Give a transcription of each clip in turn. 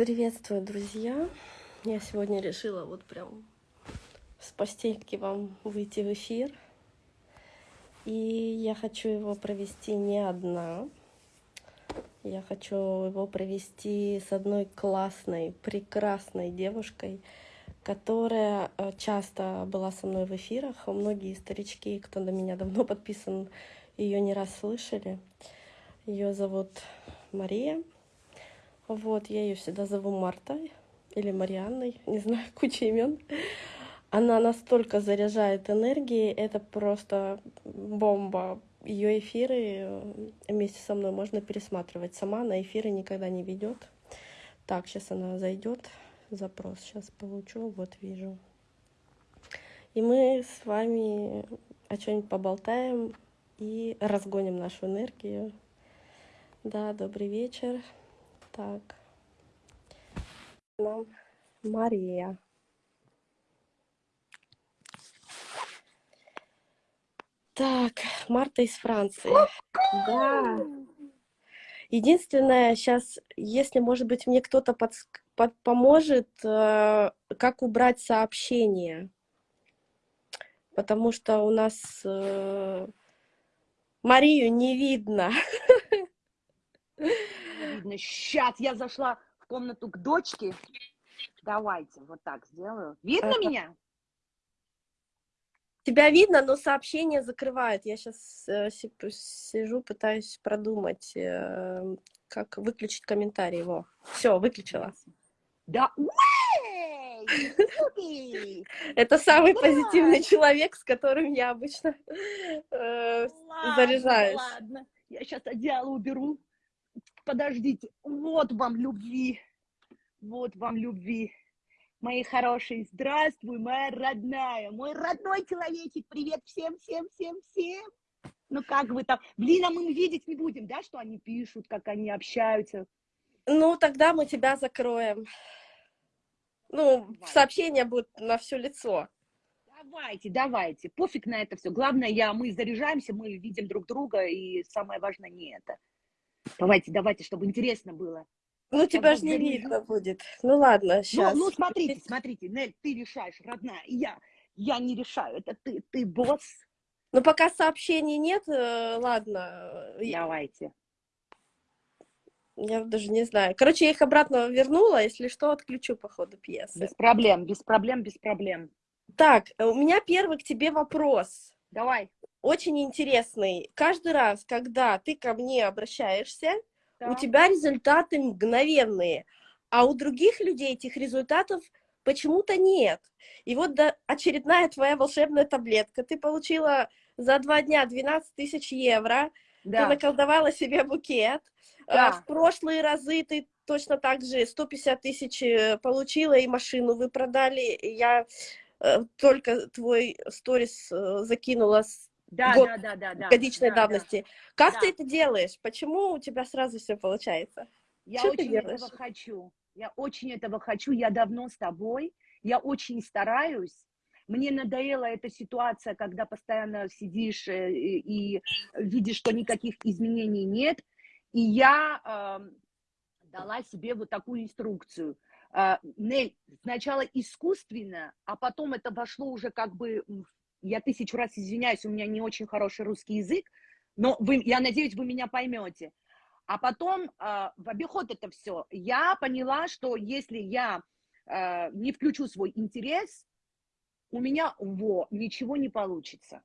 Приветствую, друзья! Я сегодня решила вот прям с постельки вам выйти в эфир. И я хочу его провести не одна. Я хочу его провести с одной классной, прекрасной девушкой, которая э, часто была со мной в эфирах. Многие старички, кто на меня давно подписан, ее не раз слышали. Ее зовут Мария. Вот, я ее всегда зову Мартой или Марианной, не знаю, куча имен. Она настолько заряжает энергией, это просто бомба. Ее эфиры э, вместе со мной можно пересматривать. Сама на эфиры никогда не ведет. Так, сейчас она зайдет. Запрос сейчас получу, вот вижу. И мы с вами о чем-нибудь поболтаем и разгоним нашу энергию. Да, добрый вечер. Так. Нам Мария. Так, Марта из Франции. Да. Единственное, сейчас, если, может быть, мне кто-то под, под, поможет, э, как убрать сообщение. Потому что у нас э, Марию не видно. видно. Сейчас я зашла в комнату к дочке. Давайте, вот так сделаю. Видно ага. меня? Тебя видно, но сообщение закрывает. Я сейчас э, сижу, пытаюсь продумать, э, как выключить комментарий его. Все, выключила. Да, Это самый позитивный человек, с которым я обычно э, заряжаюсь. Ладно, я сейчас одеяло уберу подождите, вот вам любви, вот вам любви. Мои хорошие, здравствуй, моя родная, мой родной человечек, привет всем, всем, всем, всем. Ну как вы там? Блин, а мы видеть не будем, да, что они пишут, как они общаются? Ну, тогда мы тебя закроем. Ну, Давай. сообщение будет на все лицо. Давайте, давайте. Пофиг на это все. Главное, я, мы заряжаемся, мы видим друг друга, и самое важное не это. Давайте, давайте, чтобы интересно было. Ну, тебя же не видно будет. Ну, ладно, сейчас. Ну, ну, смотрите, смотрите, Нель, ты решаешь, родная, я, я не решаю, это ты, ты босс. Ну, пока сообщений нет, э, ладно. Давайте. Я даже не знаю. Короче, я их обратно вернула, если что, отключу по ходу пьесы. Без проблем, без проблем, без проблем. Так, у меня первый к тебе вопрос. Давай очень интересный. Каждый раз, когда ты ко мне обращаешься, да. у тебя результаты мгновенные, а у других людей этих результатов почему-то нет. И вот да, очередная твоя волшебная таблетка. Ты получила за два дня 12 тысяч евро, да. ты наколдовала себе букет. А, да. В прошлые разы ты точно так же 150 тысяч э, получила, и машину вы продали. Я только твой сторис э, закинула с да, год, да, да, да, годичной да, давности. Да. Как да. ты это делаешь? Почему у тебя сразу все получается? Я Что очень этого хочу. Я очень этого хочу. Я давно с тобой. Я очень стараюсь. Мне надоела эта ситуация, когда постоянно сидишь э, и видишь, что никаких изменений нет. И я э, дала себе вот такую инструкцию. Э, Нель, сначала искусственно, а потом это вошло уже как бы я тысячу раз извиняюсь, у меня не очень хороший русский язык, но вы, я надеюсь, вы меня поймете. А потом э, в обиход это все. Я поняла, что если я э, не включу свой интерес, у меня во, ничего не получится.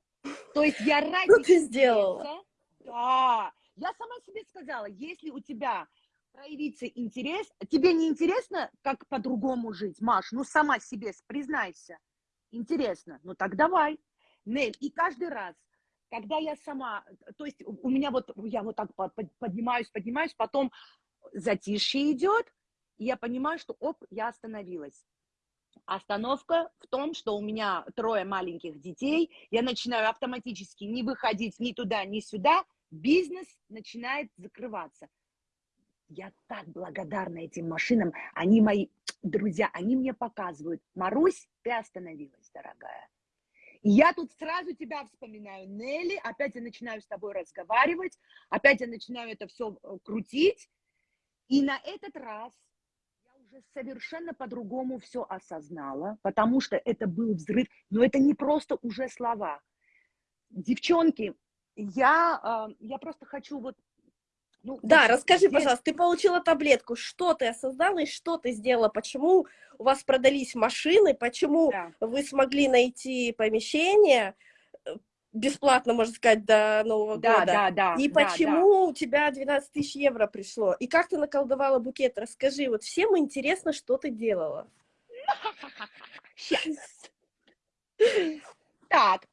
То есть я ради... Что ты сделала? Да. Я сама себе сказала, если у тебя проявится интерес, тебе не интересно, как по-другому жить, Маш? Ну, сама себе признайся. Интересно. Ну, так давай. Нель, и каждый раз, когда я сама, то есть у меня вот, я вот так поднимаюсь, поднимаюсь, потом затишье идет, и я понимаю, что оп, я остановилась. Остановка в том, что у меня трое маленьких детей, я начинаю автоматически не выходить ни туда, ни сюда, бизнес начинает закрываться. Я так благодарна этим машинам, они мои друзья, они мне показывают, Марусь, ты остановилась, дорогая. Я тут сразу тебя вспоминаю, Нелли, опять я начинаю с тобой разговаривать, опять я начинаю это все э, крутить, и на этот раз я уже уже совершенно по-другому все осознала, потому что это был взрыв, но это не просто уже слова. Девчонки, я, э, я просто хочу вот... Ну, да, вот расскажи, здесь... пожалуйста, ты получила таблетку, что ты осознала и что ты сделала, почему у вас продались машины, почему да. вы смогли найти помещение, бесплатно, можно сказать, до Нового да, года. Да, да, И да, почему да. у тебя 12 тысяч евро пришло? И как ты наколдовала букет? Расскажи, вот всем интересно, что ты делала. Сейчас. Так,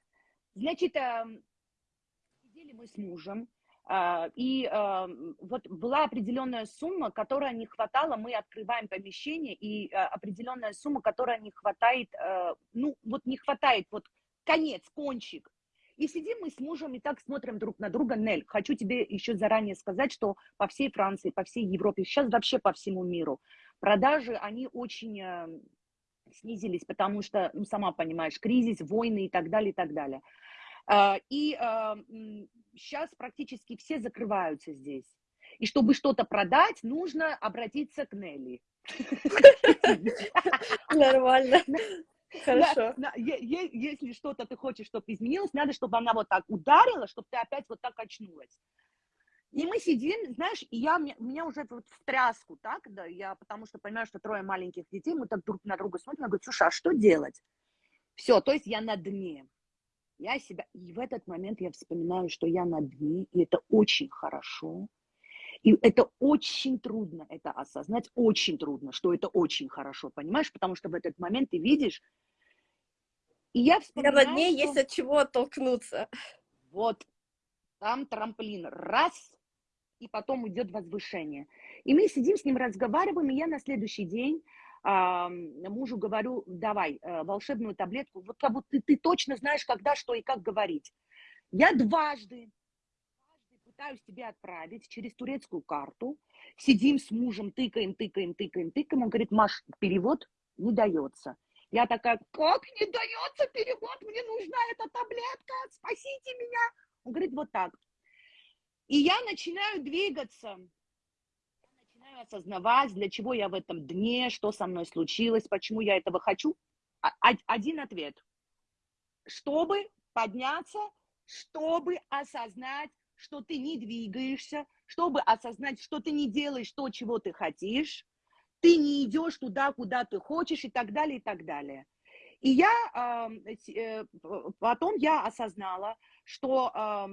значит, эм, сидели мы с мужем, э, и эм, вот была определенная сумма, которая не хватала, мы открываем помещение, и э, определенная сумма, которая не хватает, э, ну, вот не хватает, вот конец, кончик. И сидим мы с мужем и так смотрим друг на друга. Нель, хочу тебе еще заранее сказать, что по всей Франции, по всей Европе, сейчас вообще по всему миру, продажи, они очень снизились, потому что, ну, сама понимаешь, кризис, войны и так далее, и так далее. Э, и сейчас э, практически все закрываются здесь. И чтобы что-то продать, нужно обратиться к Нелли. Нормально. Хорошо. Да, если что-то ты хочешь, чтобы изменилось, надо, чтобы она вот так ударила, чтобы ты опять вот так очнулась. И мы сидим, знаешь, и я, меня уже вот в тряску, так, да, я, потому что понимаю, что трое маленьких детей, мы так друг на друга смотрим, я говорю, слушай, а что делать? Все, то есть я на дне. Я себя, и в этот момент я вспоминаю, что я на дне, и это очень хорошо, и это очень трудно это осознать, очень трудно, что это очень хорошо, понимаешь? Потому что в этот момент ты видишь, и я вспоминаю, Я над ней что... есть от чего оттолкнуться. Вот, там трамплин, раз, и потом идет возвышение. И мы сидим с ним, разговариваем, и я на следующий день мужу говорю, давай а, волшебную таблетку, вот как будто ты, ты точно знаешь, когда, что и как говорить. Я дважды, дважды пытаюсь тебе отправить через турецкую карту, сидим с мужем, тыкаем, тыкаем, тыкаем, тыкаем, он говорит, Маш, перевод не дается. Я такая, как не дается перевод, мне нужна эта таблетка, спасите меня. Он говорит, вот так. И я начинаю двигаться, осознавать, для чего я в этом дне, что со мной случилось, почему я этого хочу. А, один ответ. Чтобы подняться, чтобы осознать, что ты не двигаешься, чтобы осознать, что ты не делаешь то, чего ты хотишь, ты не идешь туда, куда ты хочешь и так далее, и так далее. И я э, потом я осознала, что э,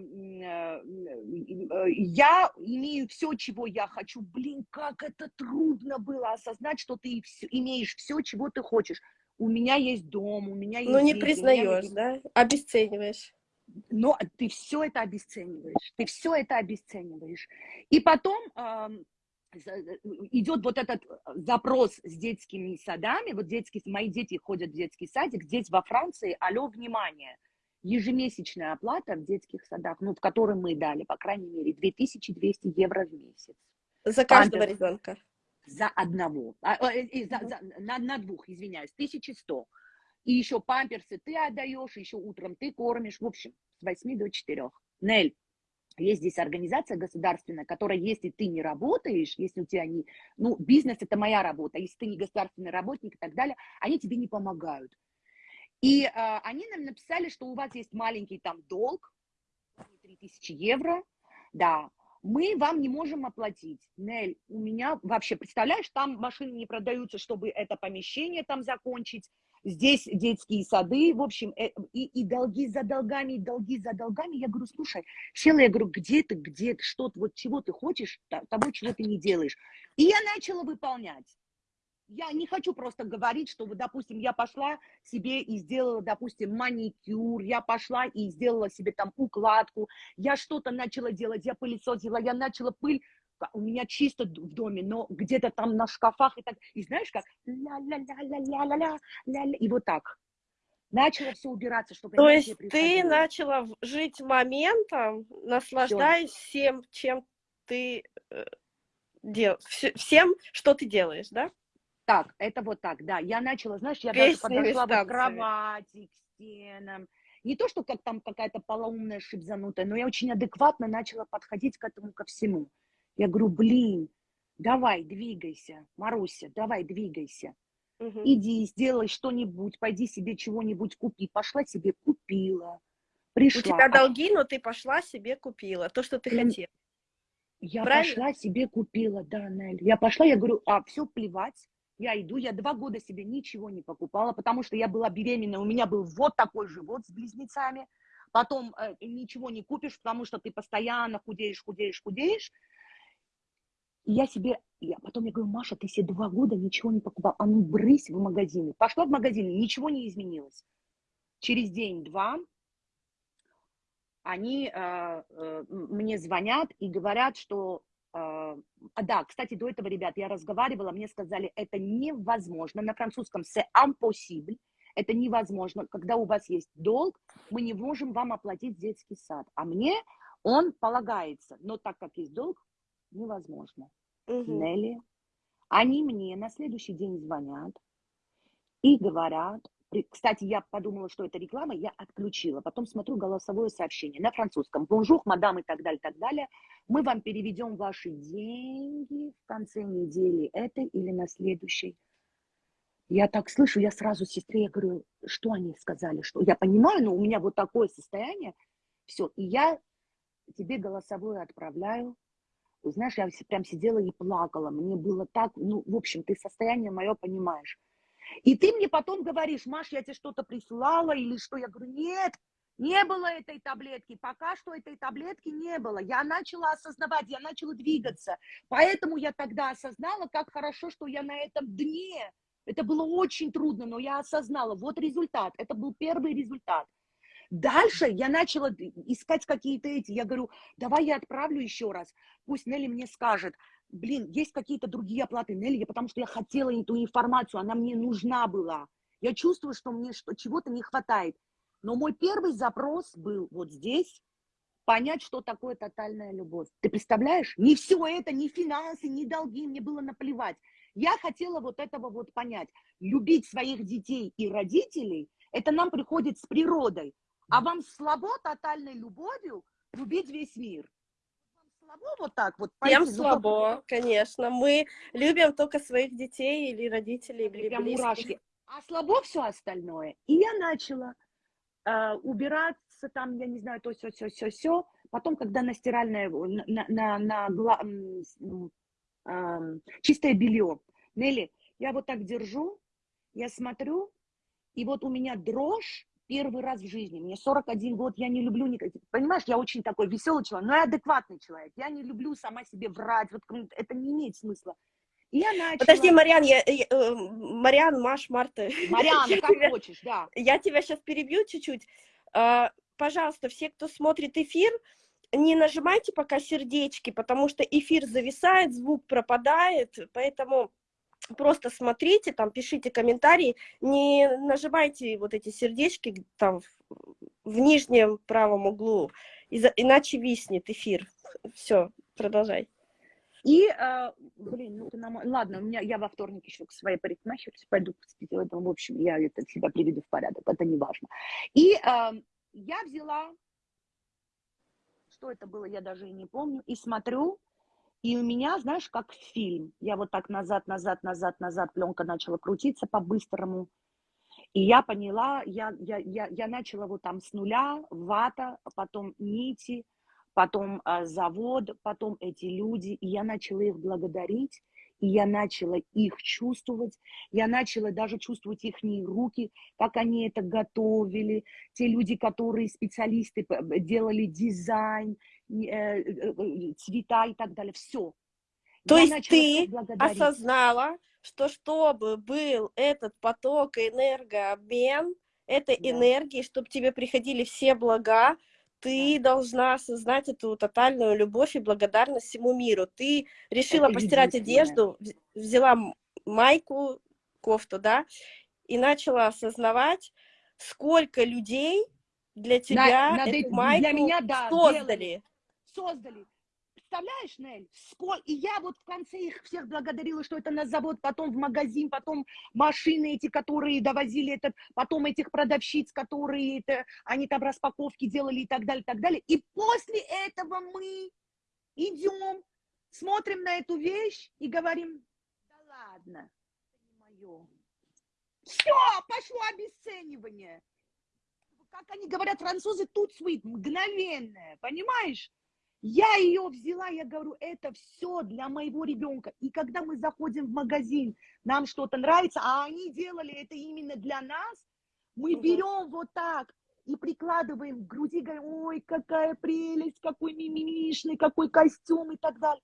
я имею все, чего я хочу. Блин, как это трудно было осознать, что ты имеешь все, чего ты хочешь. У меня есть дом, у меня есть. Ну не дети, признаешь, есть... да? Обесцениваешь. Но ты все это обесцениваешь, ты все это обесцениваешь. И потом Э, идет вот этот э, запрос с детскими садами, вот детские, мои дети ходят в детский садик, здесь во Франции, алло, внимание, ежемесячная оплата в детских садах, ну, в котором мы дали, по крайней мере, 2200 евро в месяц. За каждого Памперс, ребенка? За одного, а, э, за, за, на, на двух, извиняюсь, 1100. И еще памперсы ты отдаешь, еще утром ты кормишь, в общем, с 8 до 4. Нель, есть здесь организация государственная, которая, если ты не работаешь, если у тебя не... Ну, бизнес – это моя работа, если ты не государственный работник и так далее, они тебе не помогают. И э, они нам написали, что у вас есть маленький там долг, 3000 евро, да, мы вам не можем оплатить. Нель, у меня вообще, представляешь, там машины не продаются, чтобы это помещение там закончить, здесь детские сады, в общем, э, и, и долги за долгами, и долги за долгами. Я говорю, слушай, села, я говорю, где ты, где ты, что ты, вот чего ты хочешь, того, чего ты не делаешь. И я начала выполнять. Я не хочу просто говорить, что, вот, допустим, я пошла себе и сделала, допустим, маникюр, я пошла и сделала себе там укладку, я что-то начала делать, я пылесосила, я начала пыль у меня чисто в доме, но где-то там на шкафах и так, и знаешь как, ля-ля-ля-ля-ля-ля-ля, ля-ля, и вот так. Начала все убираться, чтобы То есть ты начала жить моментом, наслаждаясь все. всем, чем ты э, дел, всем, что ты делаешь, да? Так, это вот так, да. Я начала, знаешь, я Песни даже подошла вот к кровати, к стенам. Не то, что как там какая-то полоумная шибзанутая, но я очень адекватно начала подходить к этому ко всему. Я говорю, блин, давай, двигайся, Маруся, давай, двигайся. Мгм. Иди, сделай что-нибудь, пойди себе чего-нибудь купи. Пошла себе купила, У пришла. тебя А долги, но ты пошла себе купила то, что ты хотела. Я Правильно? пошла себе купила, да, Нель. Я пошла, я говорю, а, все, плевать. Я иду, я два года себе ничего не покупала, потому что я была беременна, у меня был вот такой живот с близнецами. Потом э, ничего не купишь, потому что ты постоянно худеешь, худеешь, худеешь. И я себе, я, потом я говорю, Маша, ты себе два года ничего не покупала, а ну брысь в магазины. Пошла в магазин, ничего не изменилось. Через день-два они э, э, м- мне звонят и говорят, что... э, а, да, кстати, до этого, ребят, я разговаривала, мне сказали, это невозможно. На французском c'est impossible. Это невозможно. Когда у вас есть долг, мы не можем вам оплатить детский сад. А мне он полагается. Но так как есть долг, невозможно. Мгм. Нелли, они мне на следующий день звонят и говорят, кстати, я подумала, что это реклама, я отключила. Потом смотрю голосовое сообщение на французском. Bonjour, madame и так далее, так далее. Мы вам переведем ваши деньги в конце недели этой или на следующей. Я так слышу, я сразу сестре я говорю, что они сказали, что я понимаю, но у меня вот такое состояние. Все, и я тебе голосовое отправляю. Знаешь, я прям сидела и плакала. Мне было так, ну, в общем, ты состояние мое понимаешь. И ты мне потом говоришь, Маш, я тебе что-то прислала или что? Я говорю, нет, не было этой таблетки. Пока что этой таблетки не было. Я начала осознавать, я начала двигаться. Поэтому я тогда осознала, как хорошо, что я на этом дне. Это было очень трудно, но я осознала. Вот результат. Это был первый результат. Дальше я начала искать какие-то эти. Я говорю, давай я отправлю еще раз. Пусть Нелли мне скажет. Блин, есть какие-то другие оплаты Нелли, потому что я хотела эту информацию, она мне нужна была. Я чувствую, что мне что, чего-то не хватает. Но мой первый запрос был вот здесь, понять, что такое тотальная любовь. Ты представляешь? Не все это, ни финансы, ни долги, мне было наплевать. Я хотела вот этого вот понять. Любить своих детей и родителей, это нам приходит с природой. А вам слабо тотальной любовью любить весь мир? Вам слабо вот так вот Всем? Ну, слабо, конечно. Мы любим только своих детей или родителей, или прям близких. мурашки. А слабо все остальное. И я начала э, убираться там, я не знаю, то все, все, все, все. Потом, когда на стиральное, на, на, на, на ам, чистое белье. Нелли, я вот так держу, я смотрю, и вот у меня дрожь первый раз в жизни. Мне 41 год, я не люблю никаких... Понимаешь, я очень такой веселый человек, но я адекватный человек. Я не люблю сама себе врать, вот это не имеет смысла. И я начала... Подожди, Мариан, я, я, э, Мариан, Маш, Марта. Марианна, я как тебя- хочешь, да. Я тебя сейчас перебью чуть-чуть. А, Пожалуйста, все, кто смотрит эфир, не нажимайте пока сердечки, потому что эфир зависает, звук пропадает, поэтому просто смотрите, там пишите комментарии, не нажимайте вот эти сердечки там в, нижнем правом углу, иначе виснет эфир. Все, продолжай. И, э, блин, ну ты нам... Ладно, у меня, я во вторник еще к своей парикмахерше пойду, в общем, я это себя приведу в порядок, это не важно. И э, я взяла, что это было, я даже и не помню, и смотрю, и у меня, знаешь, как фильм. Я вот так назад, назад, назад, назад, пленка начала крутиться по-быстрому. И я поняла, я, я, я, я начала вот там с нуля, вата, потом нити, потом а, завод, потом эти люди, и я начала их благодарить, и я начала их чувствовать, я начала даже чувствовать их руки, как они это готовили, те люди, которые специалисты делали дизайн, э, э, э, цвета и так далее, все. То я есть ты осознала, что чтобы был этот поток энергообмен этой Да. энергии, чтобы тебе приходили все блага, ты должна осознать эту тотальную любовь и благодарность всему миру. Ты решила Это постирать одежду, вз- взяла майку, кофту, да, и начала осознавать, сколько людей для тебя над эту для майку меня, да, создали. создали. Представляешь, Нель, сколько... И я вот в конце их всех благодарила, что это на завод, потом в магазин, потом машины эти, которые довозили этот, потом этих продавщиц, которые это, они там распаковки делали и так далее, и так далее. И после этого мы идем смотрим на эту вещь и говорим, да ладно, это не мое. Все, пошло обесценивание. Как они говорят, французы, тут свит, мгновенное, понимаешь? Я ее взяла, я говорю, это все для моего ребенка. И когда мы заходим в магазин, нам что-то нравится, а они делали это именно для нас, мы Мгм. берем вот так и прикладываем к груди, говорим, ой, какая прелесть, какой мимимишный, какой костюм и так далее.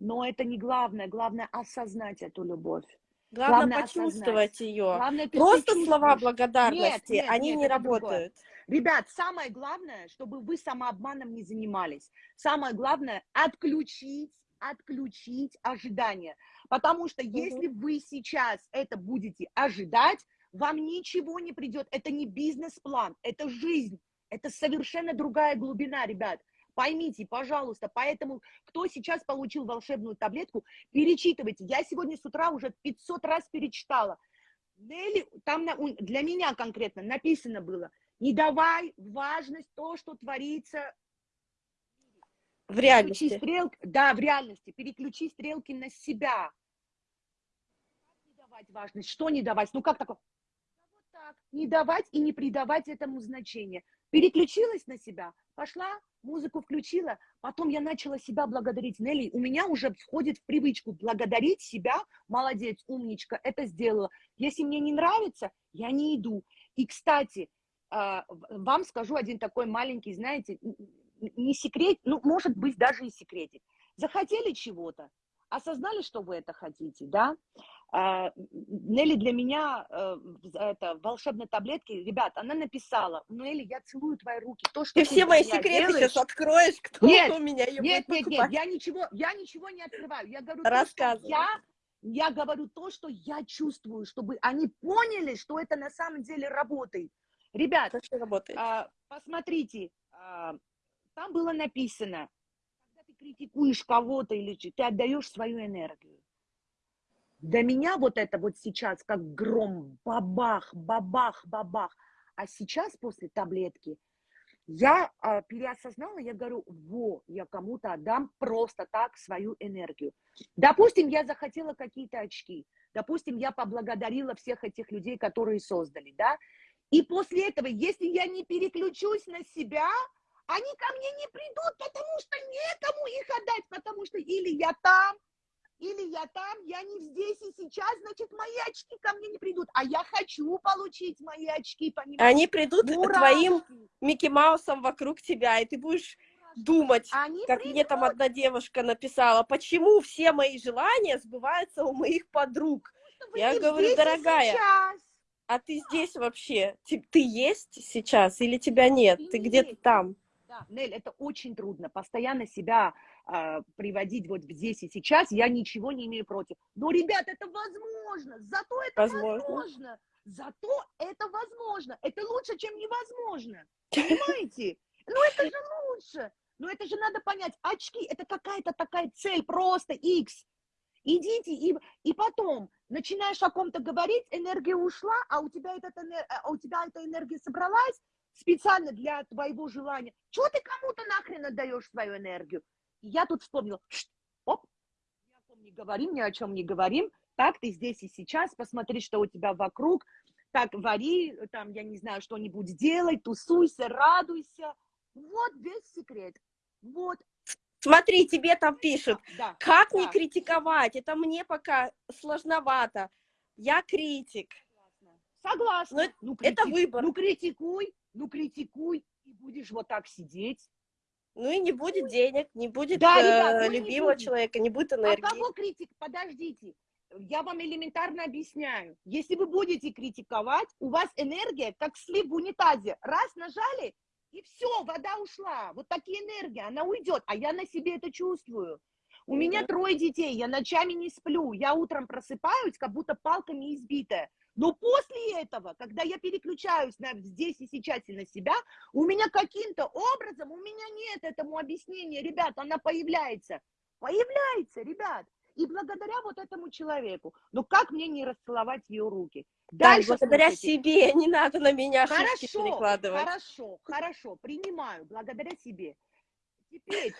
Но это не главное, главное осознать эту любовь. Главное, Главное почувствовать ее. Главное, Просто слова благодарности, Нет, нет, они нет, не это другое. Ребят, самое главное, чтобы вы самообманом не занимались. Самое главное – отключить, отключить ожидания. Потому что если вы сейчас это будете ожидать, вам ничего не придет. Это не бизнес-план, это жизнь. Это совершенно другая глубина, ребят. Поймите, пожалуйста, поэтому, кто сейчас получил волшебную таблетку, перечитывайте. Я сегодня с утра уже 500 раз перечитала. Нелли, там на- для меня конкретно написано было, не давай важность то, что творится В Переключи реальности. стрелки, да, в реальности. Переключи стрелки на себя. Как не давать важность? Что не давать? Ну как такое? Вот так. Не давать и не придавать этому значения. Переключилась на себя, пошла, музыку включила, потом я начала себя благодарить. Нелли, у меня уже входит в привычку благодарить себя. Молодец, умничка, это сделала. Если мне не нравится, я не иду. И, кстати, вам скажу один такой маленький, знаете, не секрет, ну, может быть, даже и секретик. Захотели чего-то, осознали, что вы это хотите, да? А, Нелли для меня, э, это, волшебной таблетки, ребят, она написала, Нелли, я целую твои руки, то, что Ты все для мои секреты делаешь, сейчас откроешь, кто Нет, у меня ее нет, будет нет, нет, я ничего, я ничего не открываю. Я говорю, то, Рассказывай. я, я говорю то, что я чувствую, чтобы они поняли, что это на самом деле работает. Ребят, а, посмотрите, а, там было написано, когда ты критикуешь кого-то или ты отдаешь свою энергию. Для меня вот это вот сейчас как гром, бабах, бабах, бабах. А сейчас после таблетки я а, переосознала, я говорю, во, я кому-то отдам просто так свою энергию. Допустим, я захотела какие-то очки. Допустим, я поблагодарила всех этих людей, которые создали, да. И после этого, если я не переключусь на себя, они ко мне не придут, потому что некому их отдать, потому что или я там, или я там, я не здесь и сейчас, значит, мои очки ко мне не придут. А я хочу получить мои очки, понимаешь? Они придут твоим Мурашки, Микки Маусом вокруг тебя, и ты будешь мурашки. думать, Они как мне там придут, одна девушка написала, почему все мои желания сбываются у моих подруг. вы я говорю, дорогая, сейчас. А ты здесь вообще? Ты, ты есть сейчас или тебя нет? Ты Ты где-то там. Да, Нель, это очень трудно, постоянно себя а, приводить вот здесь и сейчас, я ничего не имею против. Но, ребят, это возможно, зато это Возможно. возможно, зато это возможно, это лучше, чем невозможно, понимаете? Ну, это же лучше, но это же надо понять, очки, это какая-то такая цель, просто X. Идите, и, и потом начинаешь о ком-то говорить, энергия ушла, а у тебя, этот, энер- а у тебя эта энергия собралась, специально для твоего желания. Чего ты кому-то нахрен отдаешь свою энергию? Я тут вспомнила, «Шт, оп, ни о ком не говорим, ни о чем не говорим. Так, ты здесь и сейчас, посмотри, что у тебя вокруг. Так, вари, там, я не знаю, что-нибудь делай, тусуйся, радуйся. Вот весь секрет. Вот, Смотри, тебе там пишут, да. как не Да. критиковать? Это мне пока сложновато. Я критик. Согласна. Но это- ну, это крити- выбор. Ну, критикуй, ну, критикуй, и будешь вот так сидеть. Ну и не будет денег, не будет Да, э, ну и не любимого будет. человека, не будет А энергии. кого критик? Подождите. Я вам элементарно объясняю. Если вы будете критиковать, у вас энергия, как слив в унитазе. Раз нажали, и все, вода ушла. Вот такие энергии, она уйдет. А я на себе это чувствую. У Ну меня трое детей, я ночами не сплю. Я утром просыпаюсь, как будто палками избитая. Но после этого, когда я переключаюсь на здесь и сейчас и на себя, у меня каким-то образом, у меня нет этому объяснения, ребят, она появляется. Появляется, ребят. И благодаря вот этому человеку. Но как мне не расцеловать ее руки? Да, Дальше благодаря слушайте. себе, не надо на меня Хорошо, перекладывать. хорошо, хорошо, принимаю, благодаря себе. Теперь,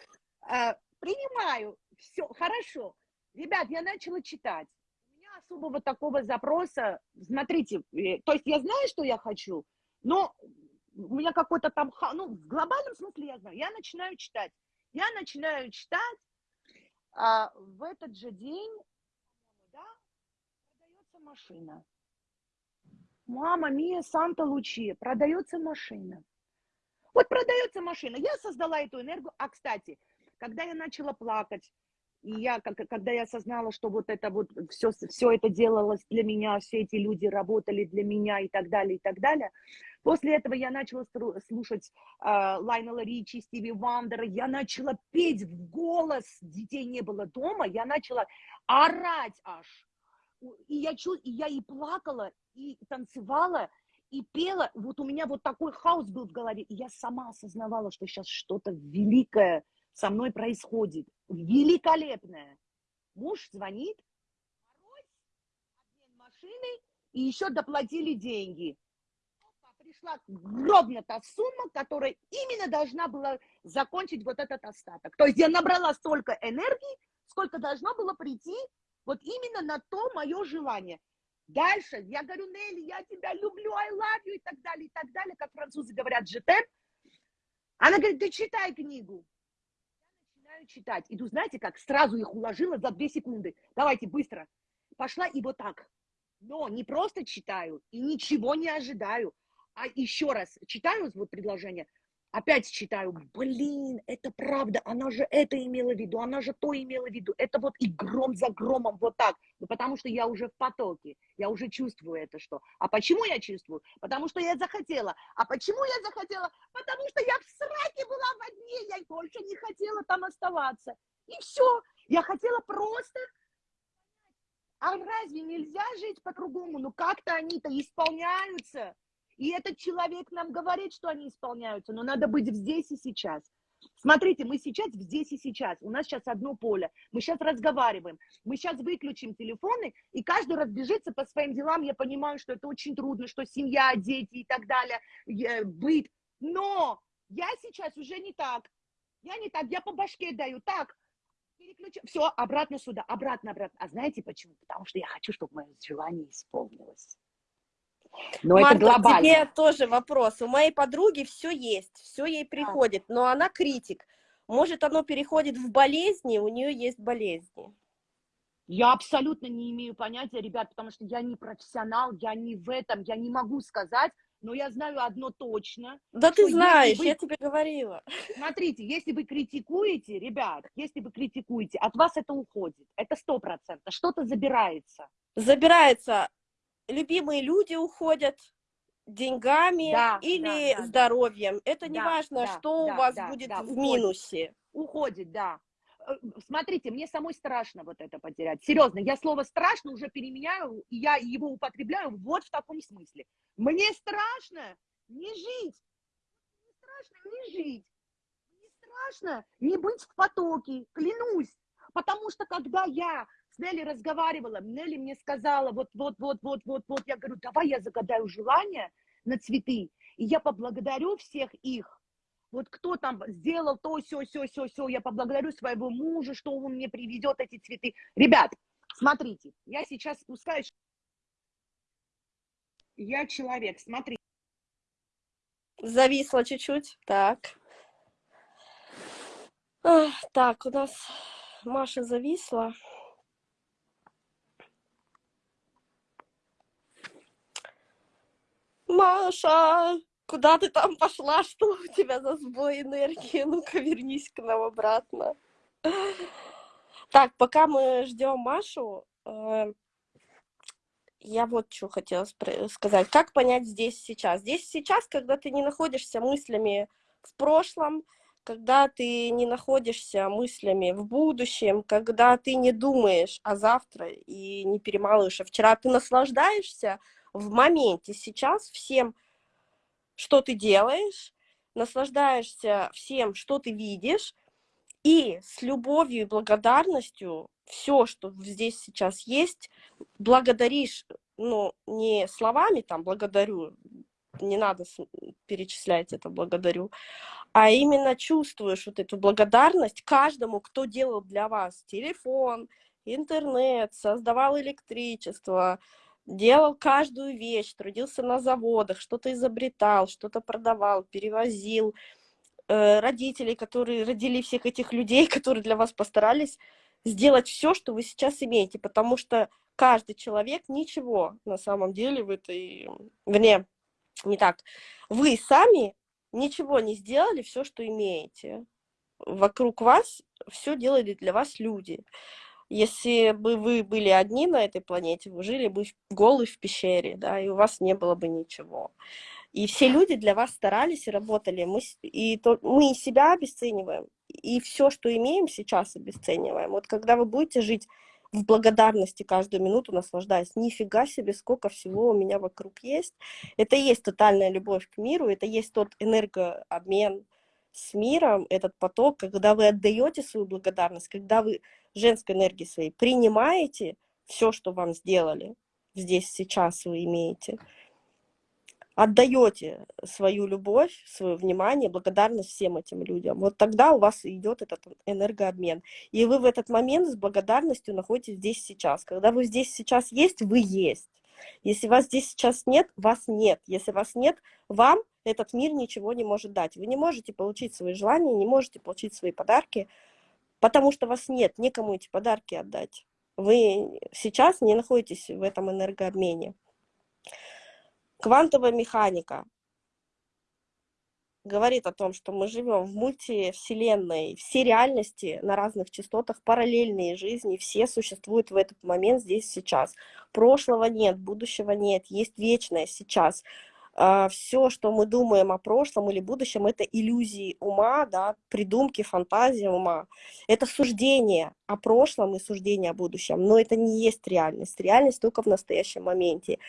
а, принимаю. Все, хорошо. Ребят, я начала читать. У меня особого такого запроса, смотрите, э, то есть я знаю, что я хочу, но у меня какой-то там, ну, в глобальном смысле я знаю. Я начинаю читать. Я начинаю читать, а в этот же день, да, продается машина. Мама, Мия, Санта Лучи, продается машина. Вот продается машина. Я создала эту энергию. А, кстати, когда я начала плакать, и я, когда я осознала, что вот это вот все, все это делалось для меня, все эти люди работали для меня и так далее, и так далее. После этого я начала слушать э, Лайнела Ричи, Стиви Вандера, я начала петь в голос, детей не было дома, я начала орать аж. И я, чу, и я и плакала, и танцевала, и пела. Вот у меня вот такой хаос был в голове, и я сама осознавала, что сейчас что-то великое со мной происходит. Великолепное. Муж звонит, машины, и еще доплатили деньги. Пришла ровно та сумма, которая именно должна была закончить вот этот остаток. То есть я набрала столько энергии, сколько должно было прийти вот именно на то мое желание. Дальше я говорю, Нелли, я тебя люблю, I love you и так далее, и так далее, как французы говорят, жетем. Она говорит, ты читай книгу. Я начинаю читать. Иду, знаете как, сразу их уложила за две секунды. Давайте быстро. Пошла и вот так. Но не просто читаю и ничего не ожидаю, а еще раз читаю вот предложение, опять читаю, блин, это правда, она же это имела в виду, она же то имела в виду, это вот и гром за громом вот так, ну, потому что я уже в потоке, я уже чувствую это что. А почему я чувствую? Потому что я захотела. А почему я захотела? Потому что я в сраке была в одни, я больше не хотела там оставаться. И все, я хотела просто а разве нельзя жить по-другому? Ну как-то они-то исполняются. И этот человек нам говорит, что они исполняются, но надо быть здесь и сейчас. Смотрите, мы сейчас здесь и сейчас. У нас сейчас одно поле. Мы сейчас разговариваем. Мы сейчас выключим телефоны, и каждый разбежится по своим делам. Я понимаю, что это очень трудно, что семья, дети и так далее, быт. Но я сейчас уже не так. Я не так, я по башке даю. Так, переключу. Все, обратно сюда, обратно, обратно. А знаете почему? Потому что я хочу, чтобы мое желание исполнилось. Но Марта, это глобально. тебе тоже вопрос. У моей подруги все есть, все ей приходит, но она критик. Может, оно переходит в болезни, у нее есть болезни. Я абсолютно не имею понятия, ребят, потому что я не профессионал, я не в этом, я не могу сказать, но я знаю одно точно. Да ты знаешь, вы... я тебе говорила. Смотрите, если вы критикуете, ребят, если вы критикуете, от вас это уходит, это сто процентов, что-то забирается. Забирается любимые люди уходят деньгами да, или да, да, здоровьем. Да. Это не важно, да, что да, у вас да, будет да, в минусе. Уходит, да. Э, смотрите, мне самой страшно вот это потерять. Серьезно, я слово страшно уже переменяю, и я его употребляю вот в таком смысле. Мне страшно не жить. Мне страшно не жить. Мне страшно не быть в потоке, клянусь. Потому что когда я с Нелли разговаривала, Нелли мне сказала, вот, вот, вот, вот, вот, вот, я говорю, давай я загадаю желание на цветы, и я поблагодарю всех их, вот кто там сделал то, все, все, все, все, я поблагодарю своего мужа, что он мне приведет эти цветы. Ребят, смотрите, я сейчас спускаюсь, я человек, смотри. Зависла чуть-чуть, так. Так, у нас Маша зависла. Маша, куда ты там пошла? Что у тебя за сбой энергии? Ну-ка, вернись к нам обратно. Так, пока мы ждем Машу, э, я вот что хотела сказать. Как понять здесь сейчас? Здесь сейчас, когда ты не находишься мыслями в прошлом, когда ты не находишься мыслями в будущем, когда ты не думаешь о завтра и не перемалываешь, а вчера ты наслаждаешься в моменте сейчас всем, что ты делаешь, наслаждаешься всем, что ты видишь, и с любовью и благодарностью все, что здесь сейчас есть, благодаришь, ну, не словами там благодарю, не надо перечислять это благодарю, а именно чувствуешь вот эту благодарность каждому, кто делал для вас телефон, интернет, создавал электричество, делал каждую вещь, трудился на заводах, что-то изобретал, что-то продавал, перевозил, э, родителей, которые родили всех этих людей, которые для вас постарались сделать все, что вы сейчас имеете, потому что каждый человек ничего на самом деле в этой, вне, не так, вы сами ничего не сделали, все, что имеете. Вокруг вас все делали для вас люди. Если бы вы были одни на этой планете, вы жили бы голы в пещере, да, и у вас не было бы ничего. И все люди для вас старались и работали. Мы, и то, мы себя обесцениваем, и все, что имеем, сейчас обесцениваем. Вот когда вы будете жить в благодарности каждую минуту, наслаждаясь, нифига себе, сколько всего у меня вокруг есть. Это и есть тотальная любовь к миру, это есть тот энергообмен с миром, этот поток, когда вы отдаете свою благодарность, когда вы женской энергии своей принимаете все, что вам сделали, здесь, сейчас вы имеете, отдаете свою любовь, свое внимание, благодарность всем этим людям, вот тогда у вас идет этот энергообмен. И вы в этот момент с благодарностью находитесь здесь сейчас. Когда вы здесь сейчас есть, вы есть. Если вас здесь сейчас нет, вас нет. Если вас нет, вам этот мир ничего не может дать. Вы не можете получить свои желания, не можете получить свои подарки, потому что вас нет, некому эти подарки отдать. Вы сейчас не находитесь в этом энергообмене. Квантовая механика говорит о том, что мы живем в мультивселенной, все реальности на разных частотах, параллельные жизни, все существуют в этот момент здесь сейчас. Прошлого нет, будущего нет, есть вечное сейчас. А, все, что мы думаем о прошлом или будущем, это иллюзии ума, да, придумки, фантазии ума. Это суждение о прошлом и суждение о будущем, но это не есть реальность. Реальность только в настоящем моменте.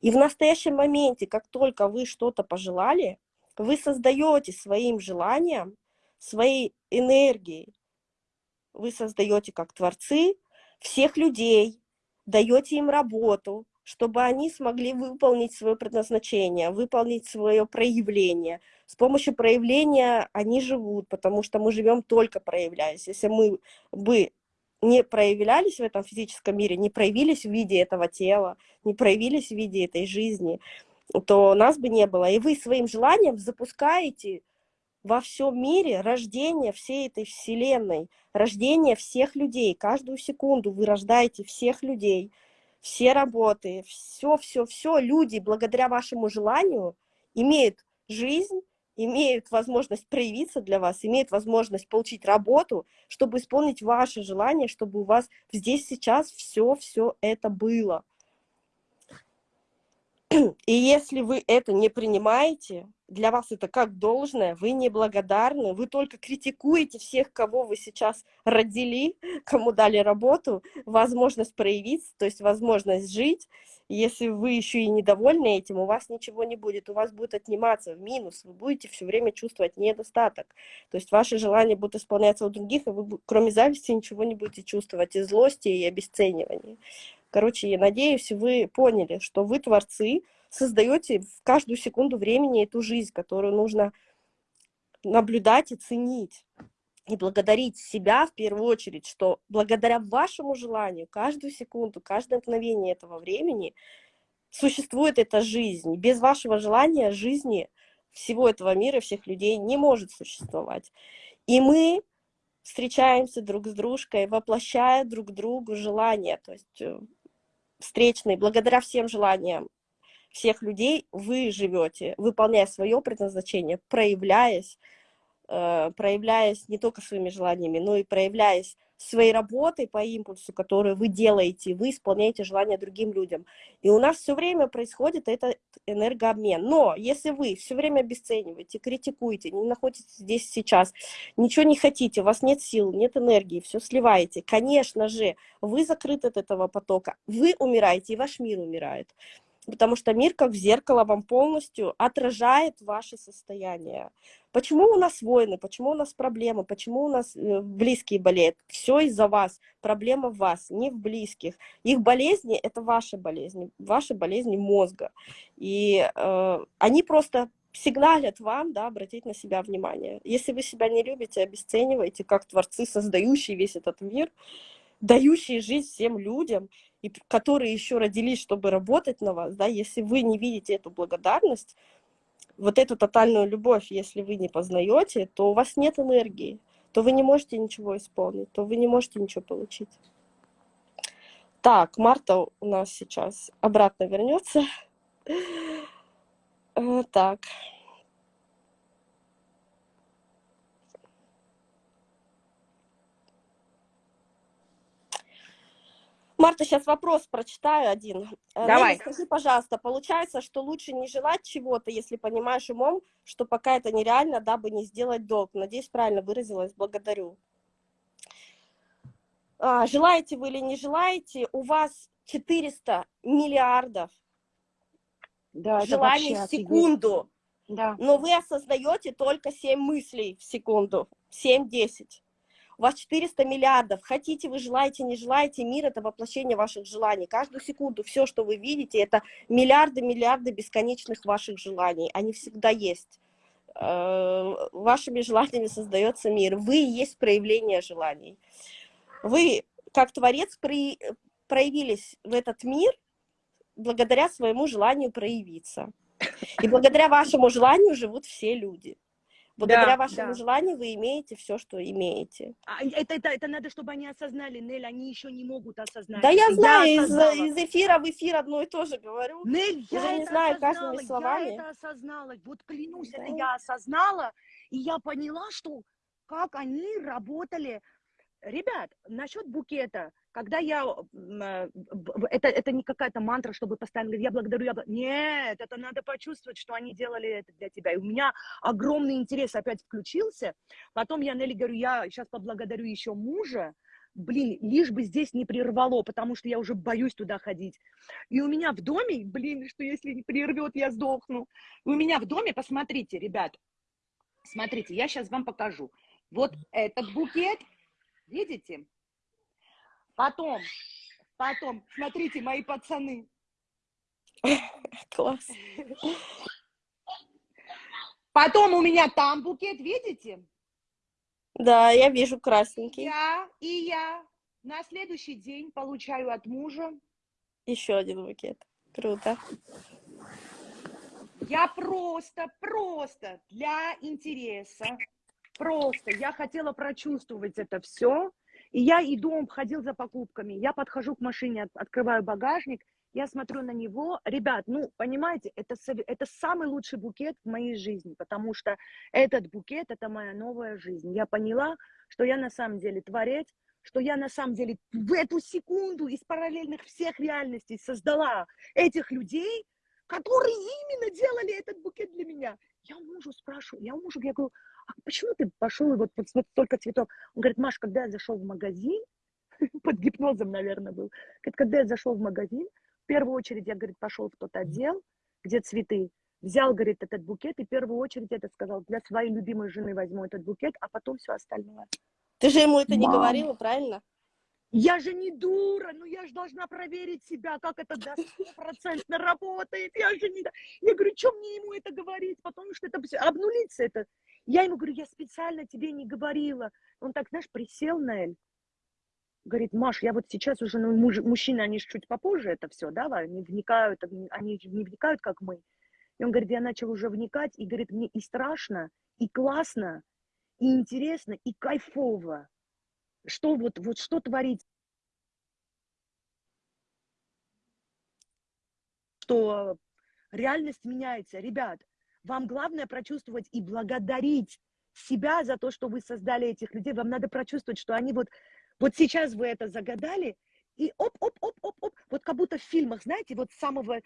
И в настоящем моменте, как только вы что-то пожелали, вы создаете своим желанием, своей энергией, вы создаете как творцы всех людей, даете им работу, чтобы они смогли выполнить свое предназначение, выполнить свое проявление. С помощью проявления они живут, потому что мы живем только проявляясь. Если мы бы не проявлялись в этом физическом мире, не проявились в виде этого тела, не проявились в виде этой жизни, то нас бы не было. И вы своим желанием запускаете во всем мире рождение всей этой вселенной, рождение всех людей. Каждую секунду вы рождаете всех людей – все работы, все, все, все люди благодаря вашему желанию имеют жизнь, имеют возможность проявиться для вас, имеют возможность получить работу, чтобы исполнить ваше желание, чтобы у вас здесь сейчас все-все это было. И если вы это не принимаете, для вас это как должное, вы неблагодарны, вы только критикуете всех, кого вы сейчас родили, кому дали работу, возможность проявиться, то есть возможность жить. Если вы еще и недовольны этим, у вас ничего не будет, у вас будет отниматься в минус, вы будете все время чувствовать недостаток. То есть ваши желания будут исполняться у других, и вы кроме зависти ничего не будете чувствовать, и злости, и обесценивания. Короче, я надеюсь, вы поняли, что вы творцы, создаете в каждую секунду времени эту жизнь, которую нужно наблюдать и ценить. И благодарить себя в первую очередь, что благодаря вашему желанию каждую секунду, каждое мгновение этого времени существует эта жизнь. Без вашего желания жизни всего этого мира, всех людей не может существовать. И мы встречаемся друг с дружкой, воплощая друг другу желания, то есть встречные, благодаря всем желаниям всех людей вы живете, выполняя свое предназначение, проявляясь, проявляясь не только своими желаниями, но и проявляясь своей работой по импульсу, которую вы делаете, вы исполняете желания другим людям. И у нас все время происходит этот энергообмен. Но если вы все время обесцениваете, критикуете, не находитесь здесь сейчас, ничего не хотите, у вас нет сил, нет энергии, все сливаете, конечно же, вы закрыты от этого потока, вы умираете, и ваш мир умирает потому что мир как зеркало вам полностью отражает ваше состояние. Почему у нас войны, почему у нас проблемы, почему у нас э, близкие болеют? Все из-за вас, проблема в вас, не в близких. Их болезни – это ваши болезни, ваши болезни мозга. И э, они просто сигналят вам, да, обратить на себя внимание. Если вы себя не любите, обесцениваете, как творцы, создающие весь этот мир, дающие жизнь всем людям, и которые еще родились, чтобы работать на вас, да, если вы не видите эту благодарность, вот эту тотальную любовь, если вы не познаете, то у вас нет энергии, то вы не можете ничего исполнить, то вы не можете ничего получить. Так, Марта у нас сейчас обратно вернется. Э, так. Марта, сейчас вопрос прочитаю один. Э, Давай. Нелли, скажи, пожалуйста, получается, что лучше не желать чего-то, если понимаешь умом, что пока это нереально, дабы не сделать долг? Надеюсь, правильно выразилась. Благодарю. А, желаете вы или не желаете, у вас 400 миллиардов Да, желаний в секунду, Да. но вы осознаете только 7 мыслей в секунду, 7-10. У вас 400 миллиардов. Хотите вы, желаете, не желаете, мир – это воплощение ваших желаний. Каждую секунду все, что вы видите, это миллиарды, миллиарды бесконечных ваших желаний. Они всегда есть. Э, Вашими желаниями создается мир. Вы есть проявление желаний. Вы, как творец, проявились в этот мир благодаря своему желанию проявиться. И благодаря вашему желанию живут все люди. Благодаря Да, вашему да. желанию вы имеете все, что имеете. А, Это, это, это надо, чтобы они осознали, Нель, они еще не могут осознать. Да я это. знаю, из, осознала. из эфира в эфир одно и то же говорю. Нель, Я я, же не это знаю осознала, словами. я это осознала. Вот клянусь, это Да. я осознала, и я поняла, что как они работали. Ребят, насчет букета, когда я, э, это, это не какая-то мантра, чтобы постоянно говорить, я благодарю, я бла-». Нет, это надо почувствовать, что они делали это для тебя. И у меня огромный интерес опять включился. Потом я Нелли говорю, я сейчас поблагодарю еще мужа, блин, лишь бы здесь не прервало, потому что я уже боюсь туда ходить. И у меня в доме, блин, что если не прервет, я сдохну. У меня в доме, посмотрите, ребят, смотрите, я сейчас вам покажу. Вот этот букет, видите? Потом, потом, смотрите, мои пацаны. Класс. Потом у меня там букет, видите? Да, я вижу красненький. Я и я на следующий день получаю от мужа. Еще один букет. Круто. Я просто, просто для интереса, просто я хотела прочувствовать это все. И я иду, он ходил за покупками. Я подхожу к машине, от- открываю багажник, я смотрю на него. Ребят, ну, понимаете, это, это самый лучший букет в моей жизни, потому что этот букет – это моя новая жизнь. Я поняла, что я на самом деле творец, что я на самом деле в эту секунду из параллельных всех реальностей создала этих людей, которые именно делали этот букет для меня. Я мужу спрашиваю, я у мужа, я говорю, а почему ты пошел и вот, вот, вот столько цветов? Он говорит, Маш, когда я зашел в магазин, под гипнозом, наверное, был, говорит, когда я зашел в магазин, в первую очередь я, говорит, пошел в тот отдел, где цветы, взял, говорит, этот букет, и в первую очередь это сказал, для своей любимой жены возьму этот букет, а потом все остальное. Ты же ему это не Мам. говорила, правильно? Я же не дура, ну я же должна проверить себя, как это стопроцентно работает. Я же не... Я говорю, что мне ему это говорить, потому что это обнулится это. Я ему говорю, я специально тебе не говорила. Он так, знаешь, присел на Эль. Говорит, Маш, я вот сейчас уже, ну, муж- мужчины, они же чуть попозже это все, да, они вникают, они не вникают, как мы. И он говорит, я начал уже вникать, и говорит, мне и страшно, и классно, и интересно, и кайфово. Что вот, вот что творить что реальность меняется. Ребят, вам главное прочувствовать и благодарить себя за то, что вы создали этих людей. Вам надо прочувствовать, что они вот, вот сейчас вы это загадали, и оп-оп-оп-оп-оп, вот как будто в фильмах, знаете, вот самого,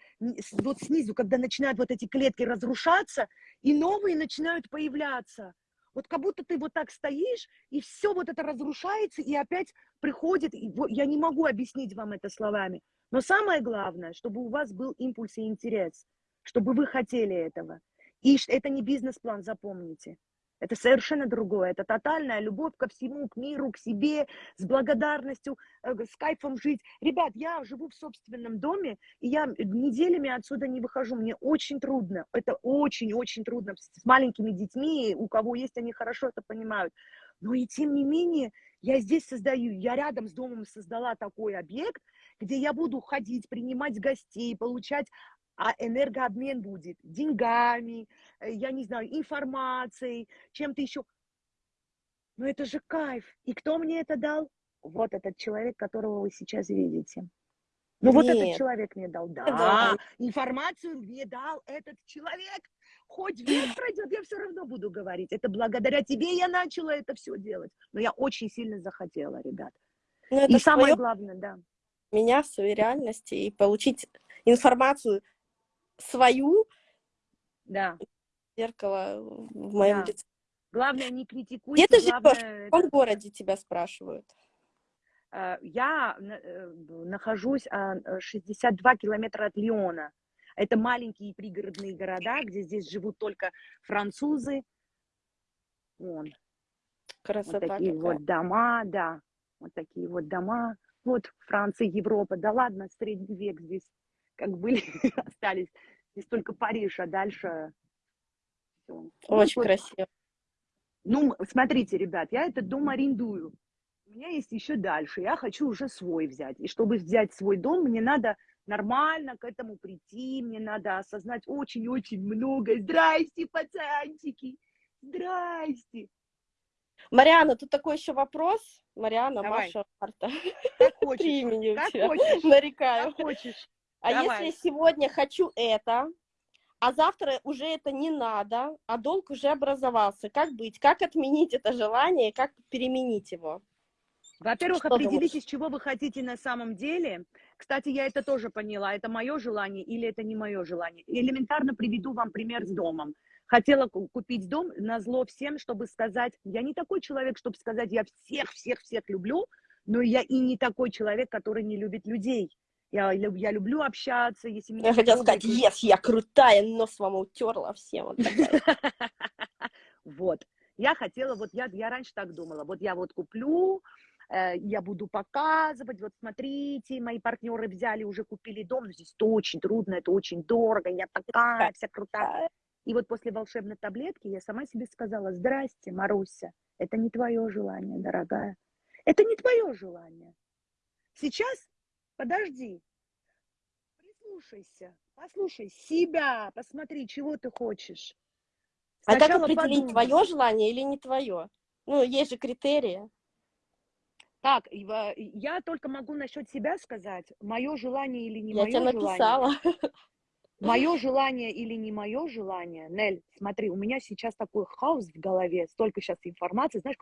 вот снизу, когда начинают вот эти клетки разрушаться, и новые начинают появляться. Вот как будто ты вот так стоишь, и все вот это разрушается, и опять приходит, и я не могу объяснить вам это словами, но самое главное, чтобы у вас был импульс и интерес, чтобы вы хотели этого. И это не бизнес-план, запомните. Это совершенно другое. Это тотальная любовь ко всему, к миру, к себе, с благодарностью, э, с кайфом жить. Ребят, я живу в собственном доме, и я неделями отсюда не выхожу. Мне очень трудно. Это очень-очень трудно. С маленькими детьми, у кого есть, они хорошо это понимают. Но и тем не менее, я здесь создаю, я рядом с домом создала такой объект, где я буду ходить, принимать гостей, получать а энергообмен будет деньгами, э, я не знаю, информацией, чем-то еще. Но это же кайф. И кто мне это дал? Вот этот человек, которого вы сейчас видите. Ну вот этот человек мне дал. Да, да, информацию мне дал этот человек. Хоть век пройдет, я все равно буду говорить. Это благодаря тебе я начала это все делать. Но я очень сильно захотела, ребят. Ну, и самое главное, да. Меня в своей реальности и получить информацию свою да. зеркало в моем да. лице. Главное, не критикуй. Где ты главное... живешь? В каком городе тебя спрашивают? Э, я э, нахожусь 62 километра от Лиона. Это маленькие пригородные города, где здесь живут только французы. Вон. Красота вот такие какая. вот дома, да. Вот такие вот дома. Вот Франция, Европа. Да ладно, средний век здесь как были, остались. Здесь только Париж, а дальше... Все. Ну, Очень ну, красиво. Ну, смотрите, ребят, я этот дом арендую. У меня есть еще дальше. Я хочу уже свой взять. И чтобы взять свой дом, мне надо нормально к этому прийти. Мне надо осознать очень-очень много. Здрасте, пацанчики. Здрасте. Мариана, тут такой еще вопрос. Мариана, Давай. Маша, Марта. Как хочешь. Три имени как хочешь. Нарекаю. Как хочешь. А Давай. если сегодня хочу это, а завтра уже это не надо, а долг уже образовался, как быть? Как отменить это желание, как переменить его? Во-первых, определитесь, чего вы хотите на самом деле. Кстати, я это тоже поняла. Это мое желание или это не мое желание. Элементарно приведу вам пример с домом. Хотела купить дом на зло всем, чтобы сказать, я не такой человек, чтобы сказать, я всех-всех-всех люблю, но я и не такой человек, который не любит людей. Я, я люблю общаться, если меня... Я хотела сказать, yes, я крутая, нос вам утерла всем. Вот, вот. Я хотела, вот я, я раньше так думала, вот я вот куплю, э, я буду показывать, вот смотрите, мои партнеры взяли, уже купили дом, но здесь это очень трудно, это очень дорого, я такая вся крутая. И вот после волшебной таблетки я сама себе сказала, здрасте, Маруся, это не твое желание, дорогая, это не твое желание. Сейчас подожди, прислушайся, послушай себя, посмотри, чего ты хочешь. Сначала а как определить, подумай. твое желание или не твое? Ну, есть же критерии. Так, я только могу насчет себя сказать, мое желание или не я мое желание. Я тебя написала. Мое желание или не мое желание, Нель, смотри, у меня сейчас такой хаос в голове, столько сейчас информации, знаешь,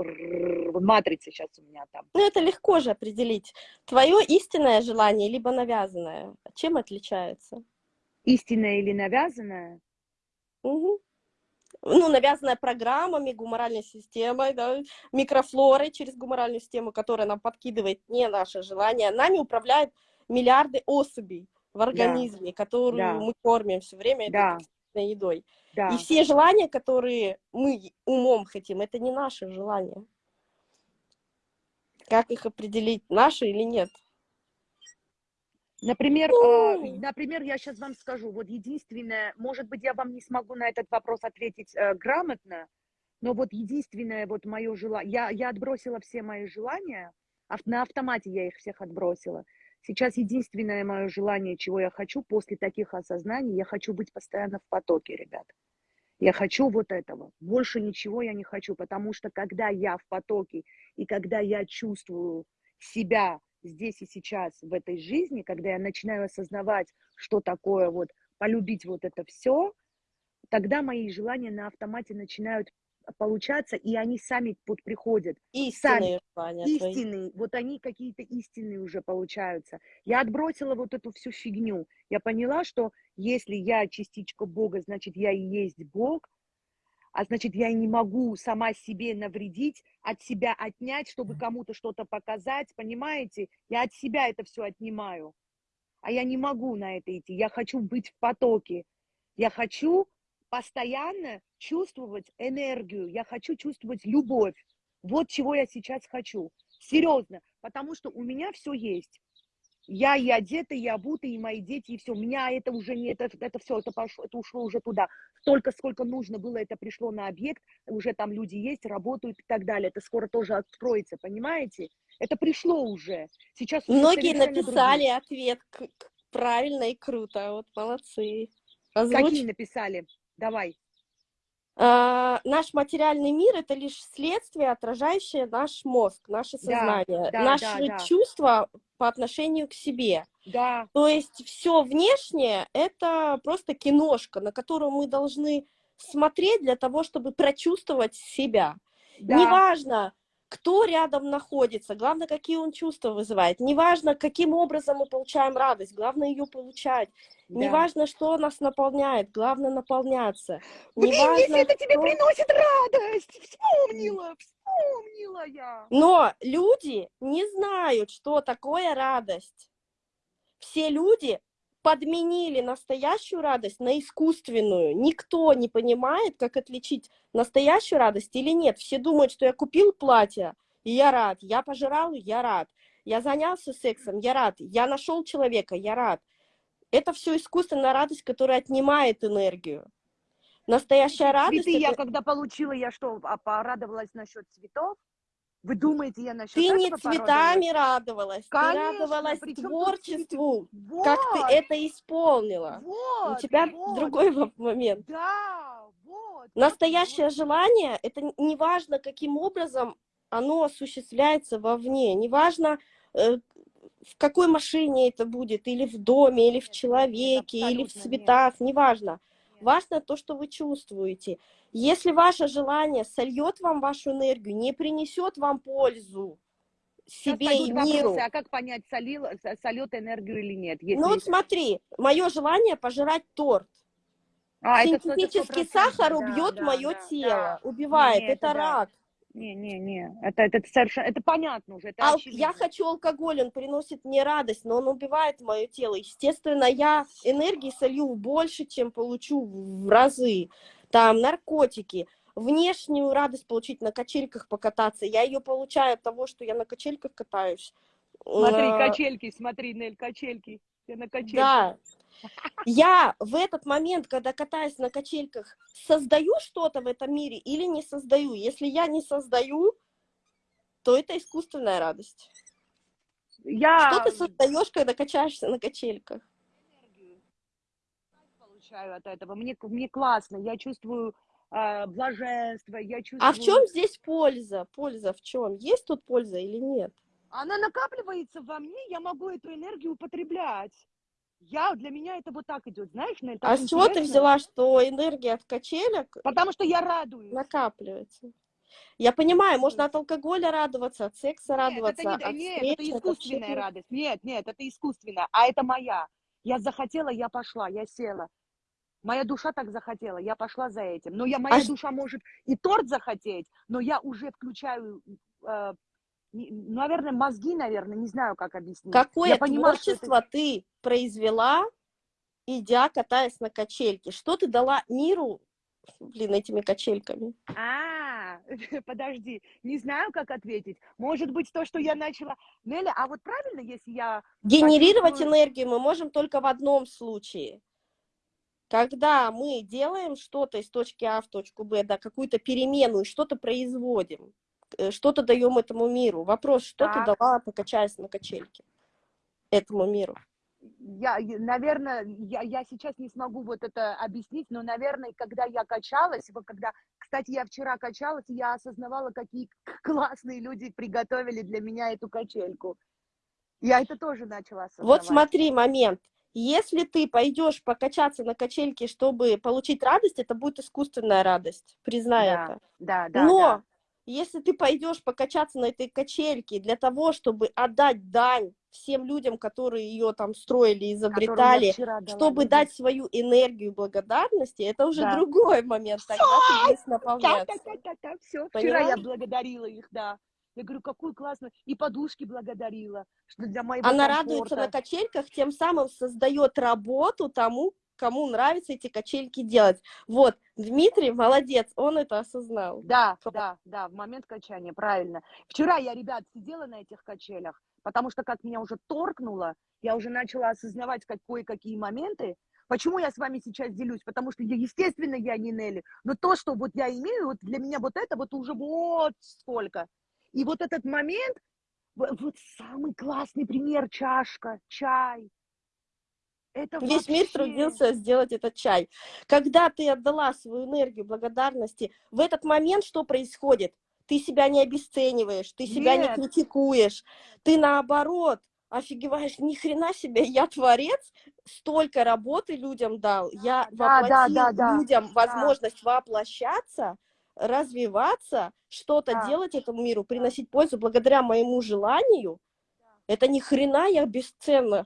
матрица сейчас у меня там. Ну, это легко же определить. Твое истинное желание, либо навязанное, чем отличается? Истинное или навязанное? Угу. Ну, навязанная программами, гуморальной системой, да, микрофлорой через гуморальную систему, которая нам подкидывает не наше желание. Нами управляют миллиарды особей в организме, да. которую да. мы кормим все время да. этой едой. Да. И все желания, которые мы умом хотим, это не наши желания. Как их определить, наши или нет? Например, э, например, я сейчас вам скажу, вот единственное, может быть, я вам не смогу на этот вопрос ответить э, грамотно, но вот единственное вот мое желание, я, я отбросила все мои желания, на автомате я их всех отбросила. Сейчас единственное мое желание, чего я хочу после таких осознаний, я хочу быть постоянно в потоке, ребят. Я хочу вот этого. Больше ничего я не хочу, потому что когда я в потоке и когда я чувствую себя здесь и сейчас в этой жизни, когда я начинаю осознавать, что такое вот полюбить вот это все, тогда мои желания на автомате начинают получаться, и они сами вот приходят. Истинные сами, Истинные, вот они какие-то истинные уже получаются. Я отбросила вот эту всю фигню. Я поняла, что если я частичка Бога, значит, я и есть Бог, а значит, я и не могу сама себе навредить, от себя отнять, чтобы кому-то что-то показать, понимаете? Я от себя это все отнимаю. А я не могу на это идти. Я хочу быть в потоке. Я хочу постоянно чувствовать энергию, я хочу чувствовать любовь. Вот чего я сейчас хочу. Серьезно, потому что у меня все есть. Я и одета, и обута, и мои дети, и все. У меня это уже не, это, это все, это, пошло, это ушло уже туда. Столько, сколько нужно было, это пришло на объект, уже там люди есть, работают и так далее. Это скоро тоже откроется, понимаете? Это пришло уже. Сейчас уже Многие написали другие. ответ правильно и круто. Вот молодцы. Какие Озвучь. написали? Давай. А, наш материальный мир это лишь следствие, отражающее наш мозг, наше Да, сознание, да, наши да, да. чувства по отношению к себе. Да, То есть все внешнее это просто киношка, на которую мы должны смотреть для того, чтобы прочувствовать себя. да. Неважно, кто рядом находится, главное, какие он чувства вызывает. Неважно, каким образом мы получаем радость, главное ее получать. да. Неважно, что нас наполняет, главное наполняться. Блин, Неважно, если это тебе что- приносит радость, вспомнила, вспомнила я. Но люди не знают, что такое радость. Все люди подменили настоящую радость на искусственную. Никто не понимает, как отличить настоящую радость или нет. Все думают, что я купил платье, и я рад. Я пожрал, я рад. Я занялся сексом, я рад. Я нашел человека, я рад. Это все искусственная радость, которая отнимает энергию. Настоящая радость... Цветы я это- когда получила, я что, а, порадовалась насчет цветов? Вы думаете, я насчет Ты не порадовалась? цветами радовалась, Конечно, ты радовалась творчеству, Вот, как ты это исполнила. вот, У тебя вот, другой момент. Да, вот. Настоящее вот. желание, это н- не важно, каким образом оно осуществляется вовне, неважно, э, в какой машине это будет, или в доме, или в человеке, или в абсолютно нет. цветах, неважно. Нет. Важно то, что вы чувствуете. Если ваше желание сольет вам вашу энергию, не принесет вам пользу себе и миру, вопросы, а как понять, солил, со- сольет энергию или нет? Если... Ну вот смотри, мое желание пожирать торт. а, это это Синтетический 100%, сахар да, убьет да, мое да, тело, да. убивает. Не, не, это это да. рак. Не, не, не, это, это совершенно, это понятно уже, это Ал- очевидно. я хочу алкоголь, он приносит мне радость, но он убивает мое тело. Естественно, я энергии солью больше, чем получу в разы. Там наркотики, внешнюю радость получить на качельках покататься. Я ее получаю от того, что я на качельках катаюсь. Смотри, Э, качельки, смотри, Нель, качельки. Я на качельке. Да. Я в этот момент, когда катаюсь на качельках, создаю что-то в этом мире или не создаю? Если я не создаю, то это искусственная радость. Я Что ты создаешь, когда качаешься на качельках? получаю от этого. Мне, мне классно, я чувствую а, блаженство, я чувствую... А в чем здесь польза? Польза в чем? Есть тут польза или нет? Она накапливается во мне, я могу эту энергию употреблять. Я, для меня это вот так идет, знаешь, Нель, так а с чего ты взяла, что энергия от качелек Потому что я радуюсь. накапливается? Я понимаю, можно от алкоголя радоваться, от секса Нет, радоваться, это, не, от нет, встреч, это искусственная общения. радость. Нет, нет, это искусственная, а это моя. Я захотела, я пошла, я села. Моя душа так захотела, я пошла за этим. Но я, моя А ш- душа может и торт захотеть, но я уже включаю, э, наверное, мозги, наверное, не знаю, как объяснить. Какое я понимаю, что это- творчество ты произвела, идя, катаясь на качельке? Что ты дала миру, блин, этими качельками? А, подожди, не знаю, как ответить. Может быть, то, что я начала... Неля, а вот правильно, если я... Генерировать почувствую- энергию мы можем только в одном случае. Когда мы делаем что-то из точки А в точку Б, да, какую-то перемену, и что-то производим, что-то даем этому миру. Вопрос, что ты Так. дала, покачаясь на качельке этому миру? я, наверное, я, я сейчас не смогу вот это объяснить, но, наверное, когда я качалась, вот когда, кстати, я вчера качалась, я осознавала, какие классные люди приготовили для меня эту качельку. Я это тоже начала осознавать. Вот смотри, момент. Если ты пойдешь покачаться на качельке, чтобы получить радость, это будет искусственная радость, признай Да, это. да, да, Но да. Если ты пойдешь покачаться на этой качельке для того, чтобы отдать дань всем людям, которые ее там строили, изобретали, чтобы людям. дать свою энергию благодарности, это уже Да. другой момент, тогда ты будешь наполняться. Да-да-да-да, все. Вчера я благодарила их, да. Я говорю, какую классную. И подушки благодарила, что для моего Она радуется на комфорта. качельках, тем самым создает работу тому, кому нравится эти качельки делать. Вот, Дмитрий молодец, он это осознал. Да, да, да, в момент качания, правильно. Вчера я, ребят, сидела на этих качелях, потому что как меня уже торкнуло, я уже начала осознавать как кое-какие моменты. Почему я с вами сейчас делюсь? Потому что, естественно, я не Нелли, но то, что вот я имею, вот для меня вот это вот уже вот сколько. И вот этот момент, вот самый классный пример, чашка, чай. Это Весь мир вообще... трудился сделать этот чай. Когда ты отдала свою энергию благодарности, в этот момент что происходит? Ты себя не обесцениваешь, ты себя Нет. не критикуешь, ты наоборот офигеваешь, ни хрена себе, я творец, столько работы людям дал, я Да, да, воплотил да, да, людям да. возможность воплощаться, развиваться, что-то Да. делать этому миру, приносить пользу благодаря моему желанию. Это ни хрена я бесценна.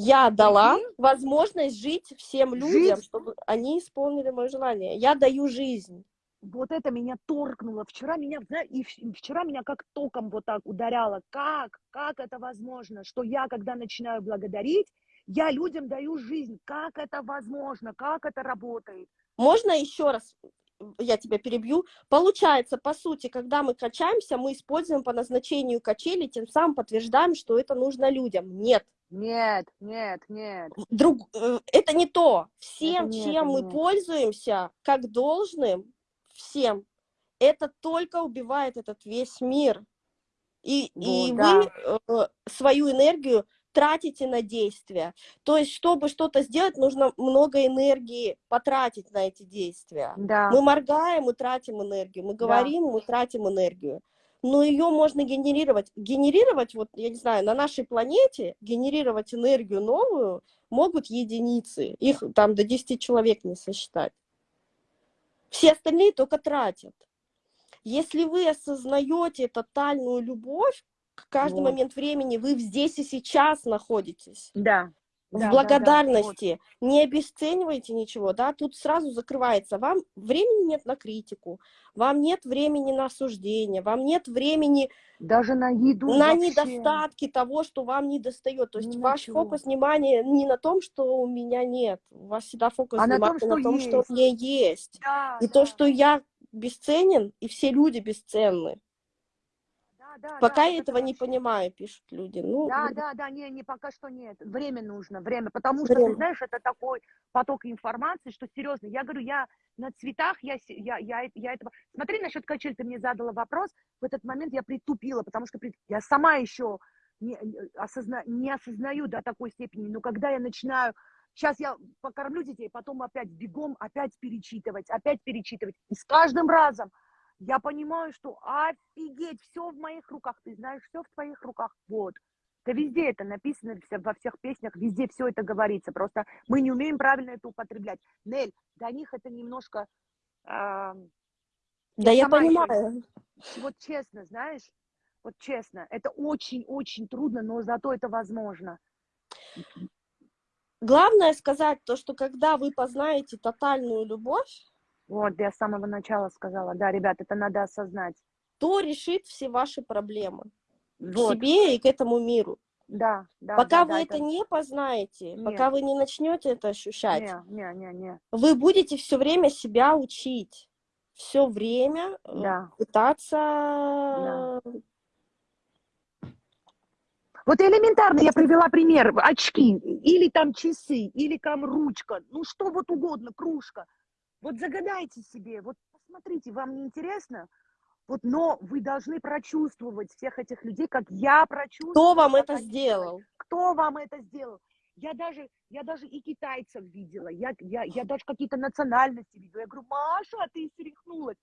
Я дала Прикинь? возможность жить всем людям, Жить. чтобы они исполнили мое желание. Я даю жизнь. Вот это меня торкнуло. Вчера меня, и вчера меня как током вот так ударяло. Как? Как это возможно? Что я, когда начинаю благодарить, я людям даю жизнь. Как это возможно? Как это работает? Можно еще раз, я тебя перебью. Получается, по сути, когда мы качаемся, мы используем по назначению качели, тем самым подтверждаем, что это нужно людям. Нет. Нет, нет, нет. Друг, э, это не то. Всем, не чем это, мы нет. пользуемся, как должным, всем, это только убивает этот весь мир. И, и Вот, вы э, свою энергию тратите на действия. То есть, чтобы что-то сделать, нужно много энергии потратить на эти действия. Да. Мы моргаем, мы тратим энергию, мы говорим, мы тратим энергию. Но ее можно генерировать. Генерировать, вот, я не знаю, на нашей планете, генерировать энергию новую могут единицы. Их там до 10 человек не сосчитать. Все остальные только тратят. Если вы осознаете тотальную любовь, к каждый Вот. момент времени вы здесь и сейчас находитесь Да. В Да, да, да, благодарности, не обесценивайте ничего, да, тут сразу закрывается, вам времени нет на критику, вам нет времени на осуждение, вам нет времени Даже на еду на вообще. недостатки того, что вам не достает, то есть Ни на ваш фокус внимания не на том, что у меня нет, у вас всегда фокус А на том, внимания что на том, что есть. у меня есть, Да, и да, то, что я бесценен, и все люди бесценны. Да, Пока да, я этого не понимаю, пишут люди. Ну, Да, да, да, не, не, пока что нет. Время нужно, время. Потому что, Время. ты знаешь, это такой поток информации, что серьезно. Я говорю, я на цветах, я, я, я, я этого... Смотри, насчет качель, ты мне задала вопрос. В этот момент я притупила, потому что прит- я сама еще не, не осозна... не осознаю до такой степени. Но когда я начинаю... Сейчас я покормлю детей, потом опять бегом, опять перечитывать, опять перечитывать. И с каждым разом я понимаю, что офигеть, все в моих руках. Ты знаешь, все в твоих руках. Вот. Да везде это написано, во всех песнях, везде все это говорится. Просто мы не умеем правильно это употреблять. Нель, для них это немножко... а, да я понимаю. вот честно, знаешь, вот честно, это очень-очень трудно, но зато это возможно. Главное сказать то, что когда вы познаете тотальную любовь, Вот, я с самого начала сказала, да, ребят, это надо осознать. то решит все ваши проблемы к Вот, себе и к этому миру. да, да. пока да, вы да, это не познаете, Нет. пока вы не начнете это ощущать, Не, не, не, не. вы будете все время себя учить, все время э, Да. пытаться. Вот элементарно я привела пример. Очки, или там часы, или там ручка, ну что вот угодно, кружка. Вот загадайте себе, вот посмотрите, вам не интересно? Вот, но вы должны прочувствовать всех этих людей, как я прочувствовала. Кто вам это сделал? кто вам это сделал? Я даже, я даже и китайцев видела, я, я, я даже какие-то национальности видела. Я говорю, Маша, а ты свихнулась.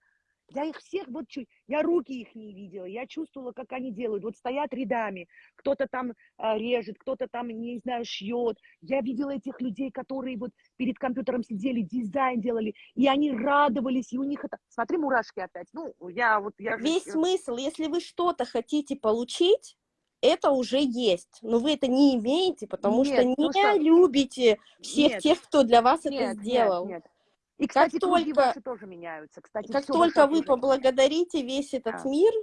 Я их всех вот чуть, я руки их не видела, я чувствовала, как они делают. Вот стоят рядами, кто-то там а, режет, кто-то там, не знаю, шьет. Я видела этих людей, которые вот перед компьютером сидели, дизайн делали, и они радовались, и у них это... Смотри, мурашки опять. Ну, я вот... Я Весь смысл, если вы что-то хотите получить, это уже есть, но вы это не имеете, потому что Нет, не потому что- любите всех Нет. тех, кто для вас Нет, это нет, сделал. нет. И, кстати, круги только- ваши тоже меняются. Кстати, Как только вы поблагодарите весь этот Да. мир,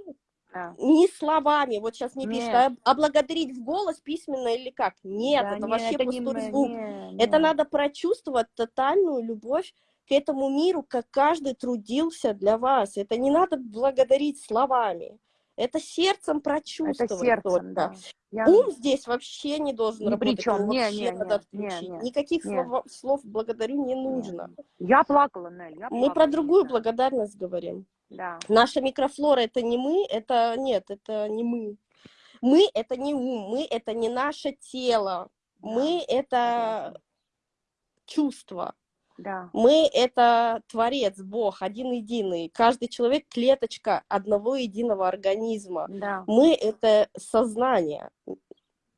Да. не словами, вот сейчас мне пишут, Нет. а, а благодарить в голос письменно или как? Нет, Да это не, вообще это не пустой мы, звук. не, Это не. надо прочувствовать тотальную любовь к этому миру, как каждый трудился для вас. Это не надо благодарить словами. Это сердцем Это прочувствовать сердцем, только. да. Я... Ум здесь вообще не должен Ни работать, чем. его Не, не, надо не, не, не, Никаких не. слов, слов благодарю не нужно. Я плакала, Нель, я Мы про другую знаю. благодарность говорим. Да. Наша микрофлора это не мы, это нет, это не мы. Мы это не ум, мы это не наше тело, мы это согласна. чувство. Да. Мы — это Творец, Бог, один единый. Каждый человек — клеточка одного единого организма. Да. Мы — это сознание.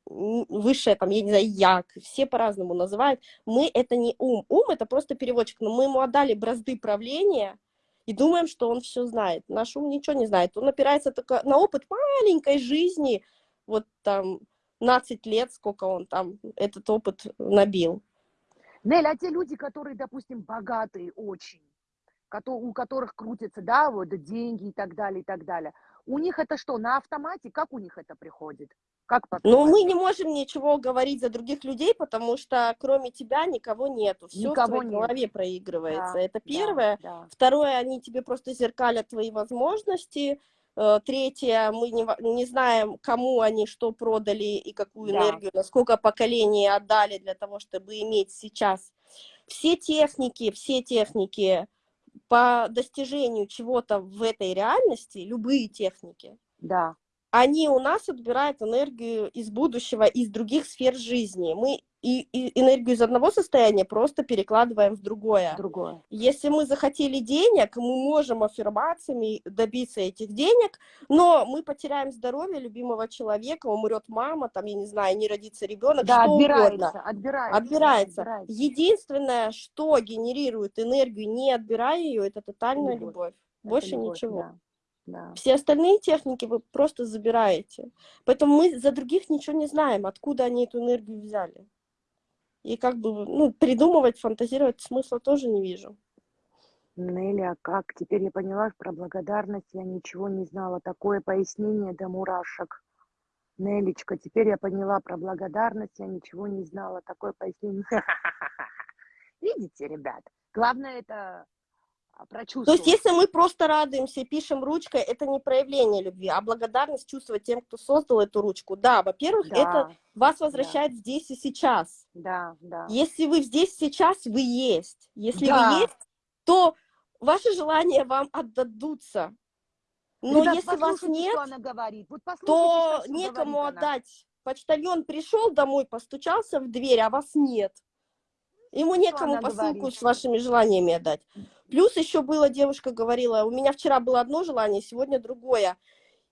Высшее, там, я не знаю, як, все по-разному называют. Мы — это не ум. Ум — это просто переводчик, но мы ему отдали бразды правления и думаем, что он все знает. Наш ум ничего не знает. Он опирается только на опыт маленькой жизни, вот там 15 лет, сколько он там этот опыт набил. Нель, а те люди, которые, допустим, богатые очень, у которых крутятся, да, вот деньги и так далее, и так далее, у них это что, на автомате? Как у них это приходит? Как Но по-твоему? мы не можем ничего говорить за других людей, потому что кроме тебя никого нету. Все в Никого твоей нет. голове проигрывается. Да, Это да, первое. да. Второе, они тебе просто зеркалят твои возможности. Э, Третье, мы не, не знаем, кому они что продали и какую Да. энергию, насколько поколений отдали для того, чтобы иметь сейчас. Все техники, все техники по достижению чего-то в этой реальности, любые техники, Да, они у нас отбирают энергию из будущего, из других сфер жизни. Мы и, и энергию из одного состояния просто перекладываем в другое. другое. Если мы захотели денег, мы можем аффирмациями добиться этих денег, но мы потеряем здоровье любимого человека, умрет мама, там, я не знаю, не родится ребенок, Да, что отбирается, угодно. отбирается. Отбирается. отбирается. Единственное, что генерирует энергию, не отбирая ее, это тотальная Любовь. любовь. Это Больше любовь, ничего. Да, да. Все остальные техники вы просто забираете. Поэтому мы за других ничего не знаем, откуда они эту энергию взяли. И как бы, ну, придумывать, фантазировать смысла тоже не вижу. Нелли, а как? Теперь я поняла про благодарность, я ничего не знала. Такое пояснение до мурашек. Нелечка, теперь я поняла про благодарность, я ничего не знала. Такое пояснение. Видите, ребят? Главное это а, То прочувствовать. есть, если мы просто радуемся пишем ручкой, это не проявление любви, а благодарность чувствовать тем, кто создал эту ручку. Да, во-первых, это Да, вас возвращает здесь и сейчас. да, да. Если вы здесь сейчас, вы есть. Если Да. вы есть, то ваши желания вам отдадутся. Но Ребят, если вас нет, что она говорит. Вот то что некому говорит она. отдать. Почтальон пришел домой, постучался в дверь, а вас нет. Ему некому посылку говорит? с вашими желаниями отдать. Плюс еще была, девушка говорила, у меня вчера было одно желание, сегодня другое.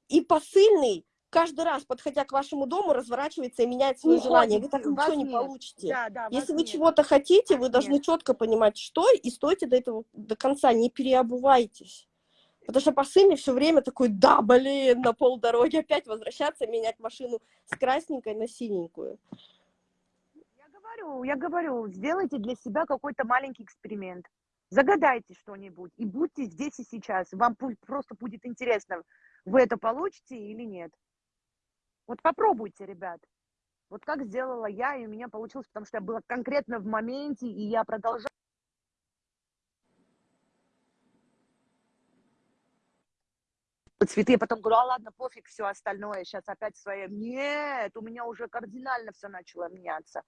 И посыльный каждый раз, подходя к вашему дому, разворачивается и меняет свое Уходит, желание. Вы так ничего не нет. получите. Да, да, Если вы чего-то хотите, вы должны нет. четко понимать, что, и стойте до этого до конца, не переобувайтесь. Потому что посыльный все время такой, да, блин, на полдороги опять возвращаться, менять машину с красненькой на синенькую. Я говорю, я говорю, сделайте для себя какой-то маленький эксперимент. Загадайте что-нибудь и будьте здесь и сейчас. Вам просто будет интересно, вы это получите или нет. Вот попробуйте, ребят. Вот как сделала я, и у меня получилось, потому что я была конкретно в моменте, и я продолжала. цветы, я потом говорю, а ладно, пофиг, все остальное, сейчас опять свое. Нет, у меня уже кардинально все начало меняться.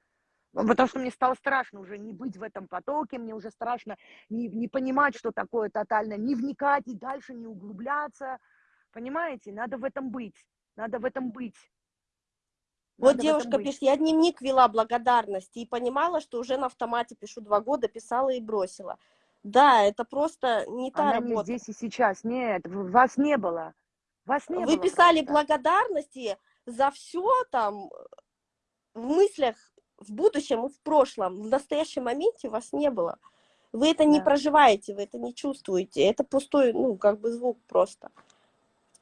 Потому что мне стало страшно уже не быть в этом потоке, мне уже страшно не, не понимать, что такое тотально, не вникать и дальше не углубляться. Понимаете, надо в этом быть, надо в этом быть. Вот Надо девушка пишет, я дневник вела благодарности и понимала, что уже на автомате пишу два года, писала и бросила. Да, это просто не та Она не работа. здесь и сейчас, нет, вас не было. Вас не Вы было писали просто. благодарности за все там в мыслях в будущем и в прошлом. В настоящем моменте вас не было. Вы это не Да. проживаете, вы это не чувствуете. Это пустой, ну, как бы звук просто.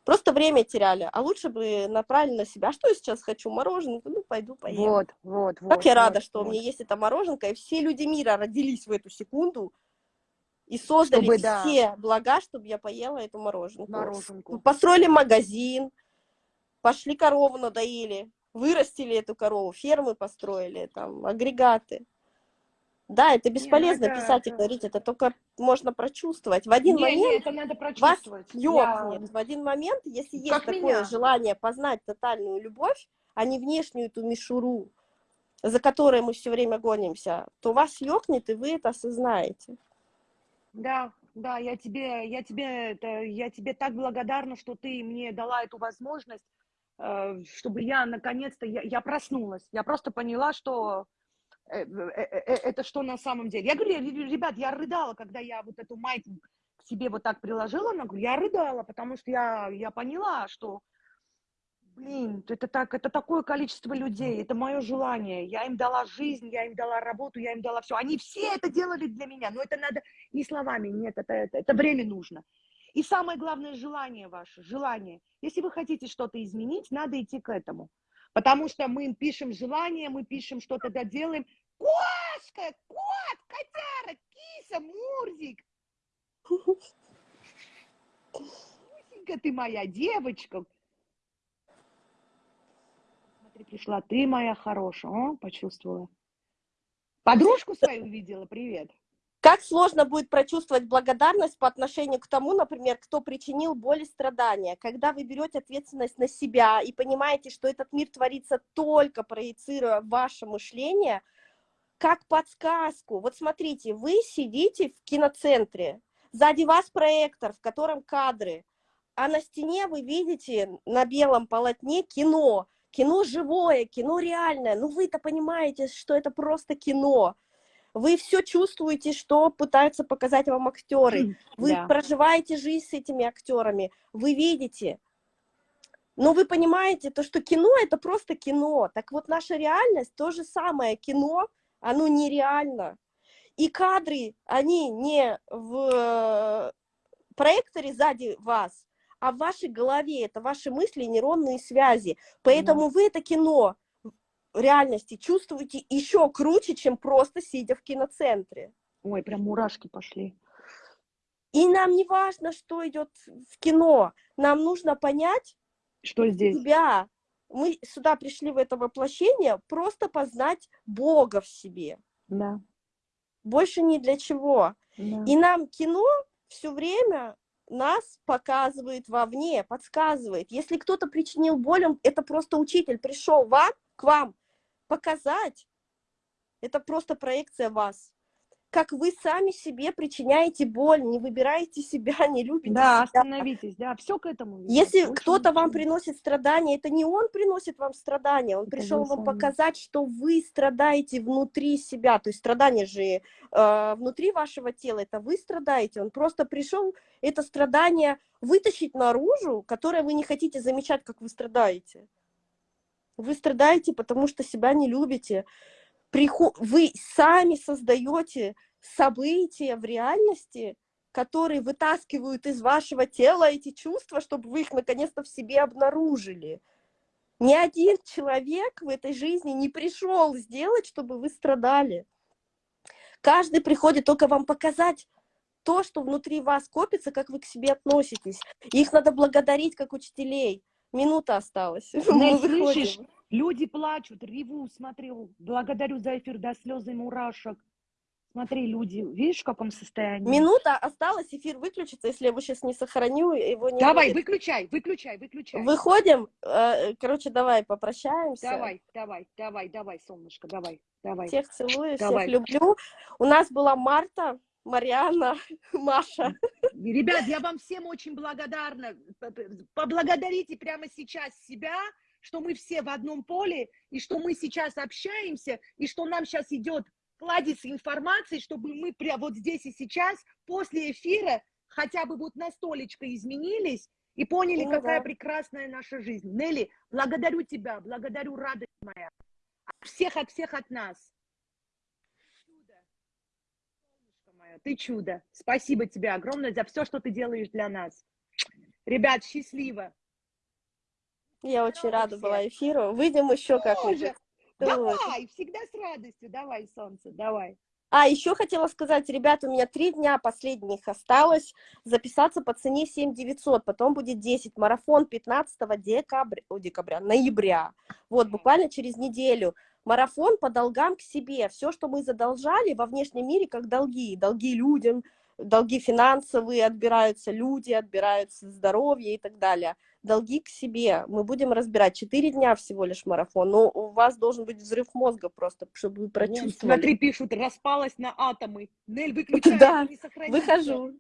Просто время теряли. А лучше бы направили на себя. Что я сейчас хочу? Мороженое? Ну, пойду поем. Вот, вот, вот. Как я рада, вот, что у вот. меня есть эта мороженка, и все люди мира родились в эту секунду, И создали Чтобы, да. все блага, чтобы я поела эту мороженку. Мороженку. Построили магазин, пошли корову надоили, вырастили эту корову, фермы построили, там, агрегаты. Да, это бесполезно это- писать и это- говорить, это только можно прочувствовать. В один Не, момент не, это надо вас прочувствовать. Я- ёкнет. В один момент, если есть Как такое меня. желание познать тотальную любовь, а не внешнюю эту мишуру, за которой мы все время гонимся, то вас ёкнет, и вы это осознаете. Да, да, я тебе, я тебе, я тебе так благодарна, что ты мне дала эту возможность, чтобы я наконец-то, я, я проснулась. Я просто поняла, что э, э, э, э, это что на самом деле. Я говорю, «Ре- ребят, я рыдала, когда я вот эту майку к себе вот так приложила, на грудь. я рыдала, потому что я, я поняла, что, блин, это так, это такое количество людей, это мое желание. Я им дала жизнь, я им дала работу, я им дала все. Они все это делали для меня, но это надо не словами, нет, это, это, это время нужно. И самое главное, желание ваше, желание. Если вы хотите что-то изменить, надо идти к этому. Потому что мы пишем желание, мы пишем что-то доделаем. Кошка, кот, котяра, киса, Мурзик. Мусенька ты моя девочка. Смотри, пришла ты моя хорошая. О, почувствовала. Подружку свою увидела, привет. Как сложно будет прочувствовать благодарность по отношению к тому, например, кто причинил боль и страдания, когда вы берете ответственность на себя и понимаете, что этот мир творится только проецируя ваше мышление, как подсказку. Вот смотрите, вы сидите в киноцентре, сзади вас проектор, в котором кадры, а на стене вы видите на белом полотне кино, кино живое, кино реальное. Ну вы-то понимаете, что это просто кино. Вы все чувствуете, что пытаются показать вам актеры. Вы Да. проживаете жизнь с этими актерами. Вы видите. Но вы понимаете, то, что кино это просто кино. Так вот, наша реальность то же самое. Кино, оно нереально. И кадры, они не в э, проекторе сзади вас, а в вашей голове. Это ваши мысли, нейронные связи. Поэтому вы это кино реальности чувствуете еще круче, чем просто сидя в киноцентре. Ой, прям мурашки пошли. И нам не важно, что идет в кино. Нам нужно понять Что здесь? себя. Мы сюда пришли в это воплощение просто познать Бога в себе. Да, Больше ни для чего. да. И нам кино все время нас показывает вовне, подсказывает. Если кто-то причинил боль, он- это просто учитель пришел вам, к вам показать. Это просто проекция вас. Как вы сами себе причиняете боль, не выбираете себя, не любите Да, себя. остановитесь, да, все к этому. ведет. Если кто-то вам приносит страдания, это не он приносит вам страдания, он Это пришел вам сами. показать, что вы страдаете внутри себя. То есть страдания же э, внутри вашего тела, это вы страдаете. Он просто пришел это страдание вытащить наружу, которое вы не хотите замечать, как вы страдаете. Вы страдаете, потому что себя не любите. Вы сами создаете события в реальности, которые вытаскивают из вашего тела эти чувства, чтобы вы их наконец-то в себе обнаружили. Ни один человек в этой жизни не пришел сделать, чтобы вы страдали. Каждый приходит только вам показать то, что внутри вас копится, как вы к себе относитесь. Их надо благодарить как учителей. Минута осталась. Нель, слышишь? Люди плачут, реву, смотрю. Благодарю за эфир до слез и мурашек. Смотри, люди, видишь, в каком состоянии? Минута осталась, эфир выключится, если я его сейчас не сохраню, его не Давай, будет. выключай, выключай, выключай. Выходим, э, короче, давай попрощаемся. Давай, давай, давай, давай, солнышко, давай, давай. Всех целую, Давай. всех люблю. У нас была Марта, Марианна, Маша. Ребят, я вам всем очень благодарна. Поблагодарите прямо сейчас себя, что мы все в одном поле, и что мы сейчас общаемся, и что нам сейчас идет кладезь информации, чтобы мы прямо вот здесь и сейчас, после эфира, хотя бы вот настолечко изменились и поняли, Ну какая да. прекрасная наша жизнь. Нелли, благодарю тебя, благодарю, радость моя. От всех, от всех от нас. Чудо. Солнышко мое, ты чудо. Спасибо тебе огромное за все, что ты делаешь для нас. Ребят, счастливо. Я очень Здорово рада всем. была эфиру. Выйдем еще как-нибудь. Давай, всегда с радостью. Давай, солнце, давай. А, еще хотела сказать, ребята, у меня три дня последних осталось записаться по цене 7 900, потом будет 10, марафон 15 декабря, о, декабря, ноября, вот, буквально через неделю. Марафон по долгам к себе, все, что мы задолжали во внешнем мире, как долги, долги людям, долги финансовые, отбираются люди, отбираются здоровье и так далее. Долги к себе мы будем разбирать. Четыре дня всего лишь марафон, но у вас должен быть взрыв мозга просто, чтобы вы Вон, прочувствовали. Смотри, пишут, распалась на атомы. Нель, выключай, Да, не сохранится. Выхожу.